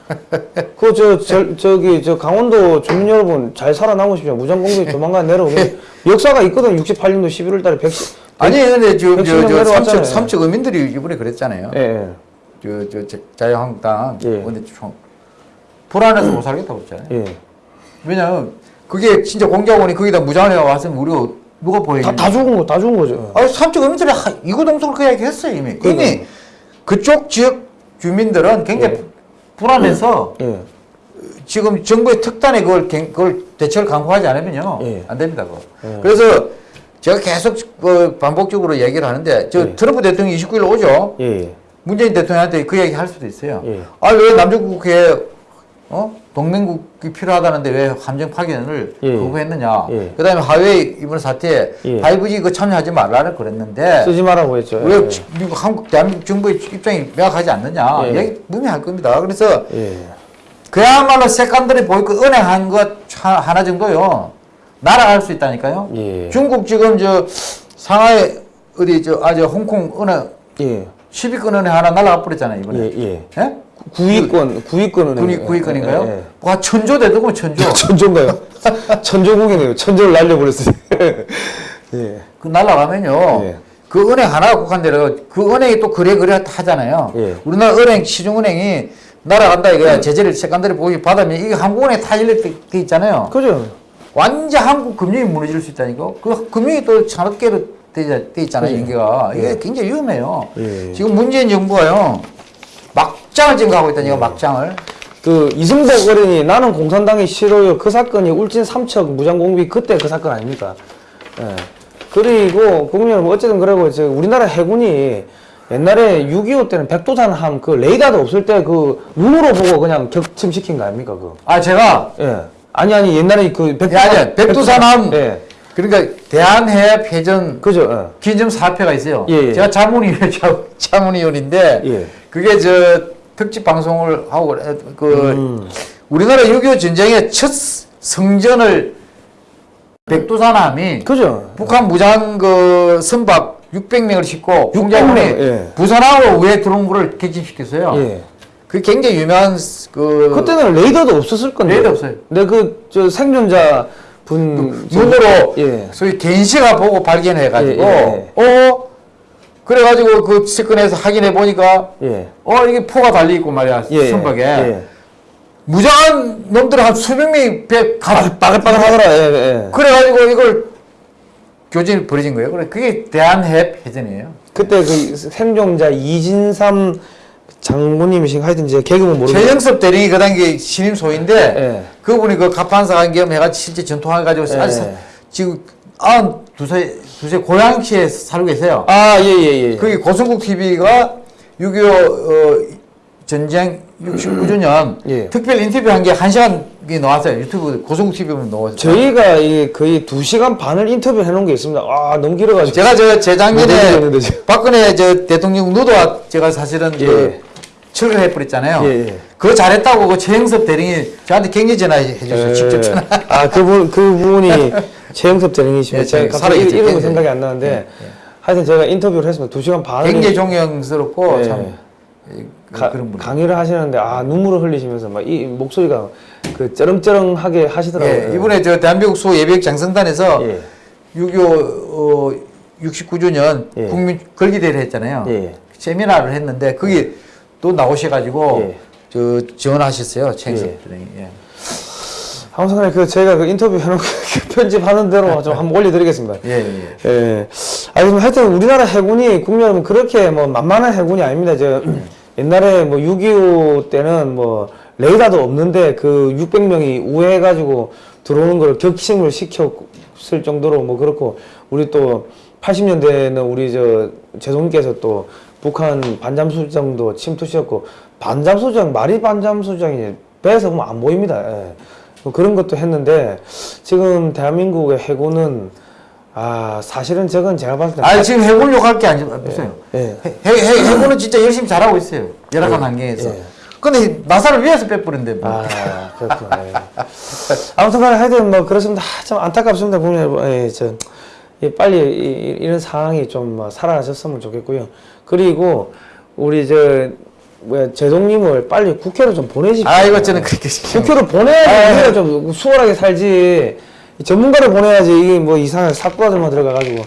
<laughs> 그저저 저기 저 강원도 주민 여러분 잘 살아남으십시오. 무장 공비 조만간 내려오겠네. 역사가 있거든. 68년도 11월 달에 110. 아니 근데 지금 저, 저 내려왔잖아요. 삼척 삼척 어민들이 이번에 그랬잖아요. 예. 예. 저, 저, 저 자유한국당 예. 근데 총 불안해서 못 살겠다고 그랬잖아요. 예. 왜냐면 그게 진짜 공작원이 거기다 무장을 해 왔으면 우리가 누가 다, 보이겠냐. 다 죽은 거, 다 죽은 거죠. 아, 삼척 어민들이 하- 이구동성을 그 이야기 했어요 이미. 이미. 그쪽 지역 주민들은 굉장히 예. 불안해서 예. 지금 정부의 특단에 그걸, 갱- 그걸 대책을 강구하지 않으면요 예. 안 됩니다. 그거. 예. 그래서 제가 계속 그 반복적으로 얘기를 하는데 저 예. 트럼프 대통령이 29일 오죠. 예. 문재인 대통령한테 그 얘기 할 수도 있어요. 예. 아왜 남중국해에 어 동맹국이 필요하다는데 왜 함정 파견을 예. 거부했느냐. 예. 그 다음에 하웨이 이번 사태에 예. 5G 그 참여하지 말라를 그랬는데 쓰지 말라고 했죠. 왜 예. 지- 미국 한국 대한민국 정부의 입장이 명확하지 않느냐. 예. 얘기 분명할 겁니다. 그래서 예. 그야말로 색감들이 보일 거 은행한 것 하- 하나 정도요 날아갈 수 있다니까요. 예. 중국 지금 저 상하이 어디 저 아 저 홍콩 은행 예. 10위권 은행 하나 날아가 버렸잖아요 이번에. 예. 예. 예? 구위권, 구위권은 군이 구위권인가요? 예, 예. 와 천조 되더군 <laughs> 천조. 천조인가요? <laughs> 천조국이네요. 천조를 날려버렸어요. <laughs> 예. 그 날아가면요. 예. 그 은행 하나가 국한되려 그 은행이 또 그래 그래 하잖아요. 예. 우리나라 은행 시중은행이 날아간다 이거야. 제재를 색감들이 보기 받으면 이게 한국은행 다 일렉돼 있잖아요. 그죠? 완전 한국 금융이 무너질 수 있다니까. 그 금융이 또 산업계로 돼, 돼 있잖아요. 예. 연계가. 이게 예. 굉장히 위험해요. 예. 지금 문재인 정부가요. 막장을 지금 가고 있다니까 막장을. 그 이승복 어린이 나는 공산당이 싫어요. 그 사건이 울진 삼척 무장공비 그때 그 사건 아닙니까? 예. 그리고 국민 여러분 어쨌든 그러고 저 우리나라 해군이 옛날에 6.25 때는 백두산함 그 레이더도 없을 때 그 눈으로 보고 그냥 격침시킨 거 아닙니까? 그. 아 제가 예. 아니 아니 옛날에 그 백두산 야, 아니야. 백두산함. 예. 그러니까 대한해협 회전 그죠? 예. 기점 사표가 있어요. 예, 예. 제가 자문위원 <laughs> 자문위원인데 예. 그게 저 특집 방송을 하고 그 음. 우리나라 6.25 전쟁의 첫 성전을 백두산함이 그죠? 북한 무장 그 선박 600명을 싣고 600 공작원이 명, 예. 부산하고 위에 들어온 거를 객진시켰어요. 예. 그게 굉장히 유명한 그 그때는 레이더도 없었을 건데. 레이더 없어요. 근데 그 저 생존자 분 눈으로 예. 소위 겐시가 보고 발견해가지고 예, 어 그래가지고 그 측근에서 확인해 보니까 예. 어 이게 포가 달려 있고 말이야 예. 선박에 예. 무장한 놈들 한 수백 명이 배 가. 빠글빠글 하더라. 예, 예. 그래가지고 이걸 교진을 벌어진 거예요. 그래 그게 대한해협 회전이에요. 그때 그 생존자 이진삼 장모님이신 하여튼 이제 개그는 모르겠어요. 최영섭 대령이 그 당시 신임 소인데 예. 그분이 그 갑판사 겸해가지고 실제 전통해가지고 예. 아주 사- 지금 아흔 두세 두세 고양시에 살고 계세요. 아, 예, 예, 예. 거기 고성국 TV가 6.25 어, 전쟁 69주년 <clears throat> 예. 특별 인터뷰 한 게 한 시간이 나왔어요. 유튜브 고성국 TV에 나왔어요. 저희가 이게 거의 두 시간 반을 인터뷰 해놓은 게 있습니다. 아, 너무 길어가지고. 제가 저못 재작년에 지금. 박근혜 저 대통령 누도와 제가 사실은 예. 그 철거를 해버렸잖아요. 예, 예. 그거 잘했다고 그 최영섭 대령이 저한테 격려 전화해 주셨어요. 직접 전화. 아, 그분, 그분이 <laughs> 최영섭 대령이시면 예, 제가 제- 갑자기 살아있죠. 이름이 예, 생각이 예. 안 나는데 예, 예. 하여튼 제가 인터뷰를 했습니다. 두 시간 반을 굉장히 존경스럽고 예. 참 이- 가- 그런 분. 강의를 하시는데 아 눈물을 흘리시면서 막 이 목소리가 그 쩌렁쩌렁하게 하시더라고요. 예, 이번에 저 대한민국 수 예비역 장성단에서 예. 6.25 어, 69주년 예. 국민 걸기대회를 했잖아요. 예. 세미나를 했는데 거기 또 나오셔가지고 예. 저 지원하셨어요. 최영섭 예. 예. 항상 그 제가 그 인터뷰 해놓은 그 편집하는 대로 좀 한번 올려드리겠습니다. 예, 예. 예. 아니, 뭐 하여튼 우리나라 해군이 국민 여러분 그렇게 뭐 만만한 해군이 아닙니다. 저 <clears throat> 옛날에 뭐 6.25 때는 뭐 레이더도 없는데 그 600명이 우회해가지고 들어오는 걸 격침을 시켰을 정도로 뭐 그렇고 우리 또 80년대에는 우리 저 제동님께서 또 북한 반잠수정도 침투시켰고 반잠수정 말이 반잠수정이 배에서 보면 안 보입니다. 예. 뭐 그런 것도 했는데 지금 대한민국의 해군은 아 사실은 저건 제가 봤을 때아 지금 해군 욕할 게 아니죠. 보세요. 예. 해, 해, 해군은 진짜 열심히 잘하고 있어요. 열악한 환경에서. 예. 근데 나사를 위해서 빼뿌린데 뭐. 아 그렇구나. 예. 아무튼 간에 하여튼 뭐 그렇습니다. 아, 참 안타깝습니다. 여러분. 예, 저 예, 빨리 이, 이런 상황이 좀뭐 사라졌으면 좋겠고요. 그리고 우리 저 뭐야 제동님을 빨리 국회로 좀 보내십시오. 아 이거 저는 그렇게 시키는 국회로 보내야지 우리가 좀 수월하게 살지. 전문가를 보내야지. 이게 뭐 이상한 사쿠라들만 들어가가지고.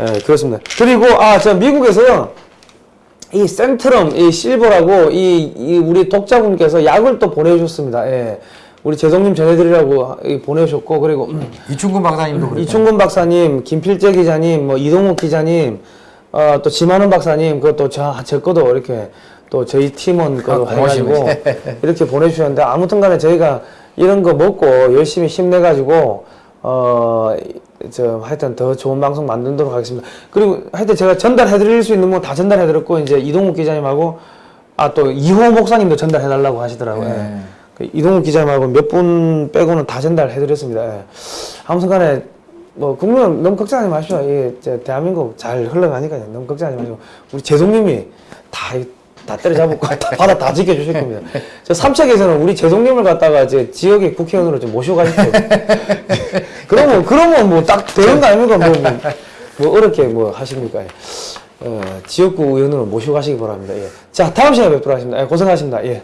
예 그렇습니다. 그리고 아저 미국에서요. 이 센트럼 이 실버라고 이, 이 우리 독자분께서 약을 또 보내주셨습니다. 예. 우리 재성님 전해드리라고 이 보내주셨고 그리고 음, 이충근 박사님도 그렇고. 이충근 박사님, 김필재 기자님, 뭐 이동욱 기자님, 어, 또 지만원 박사님, 그것도 저, 저 거도 이렇게 또 저희 팀원 거도 아, 해가지고. 이렇게 보내주셨는데 아무튼 간에 저희가 이런 거 먹고 열심히 힘내가지고 어, 저 하여튼 더 좋은 방송 만들도록 하겠습니다. 그리고 하여튼 제가 전달해드릴 수 있는 건 다 전달해드렸고 이제 이동욱 기자님하고 아 또 이호 목사님도 전달해달라고 하시더라고요. 네. 예. 그 이동욱 기자님하고 몇 분 빼고는 다 전달해드렸습니다. 예. 아무튼 간에 뭐 국민은 너무 걱정하지 마십시오. 이저 대한민국 잘 흘러가니까요. 너무 걱정하지 마시고 우리 재동님이 다. 다 때려잡고 다 받아 다 지켜주실 겁니다. 저 삼척에서는 우리 재동님을 갖다가 이제 지역의 국회의원으로 좀 모시고 가십시오. 그러면 그러면 뭐 딱 되는 거 아닙니까? 뭐, 뭐, 뭐 어렵게 뭐 하십니까? 예. 어, 지역구 의원으로 모시고 가시기 바랍니다. 예. 자 다음 시간에 뵙도록 하겠습니다. 예, 고생하십니다. 예.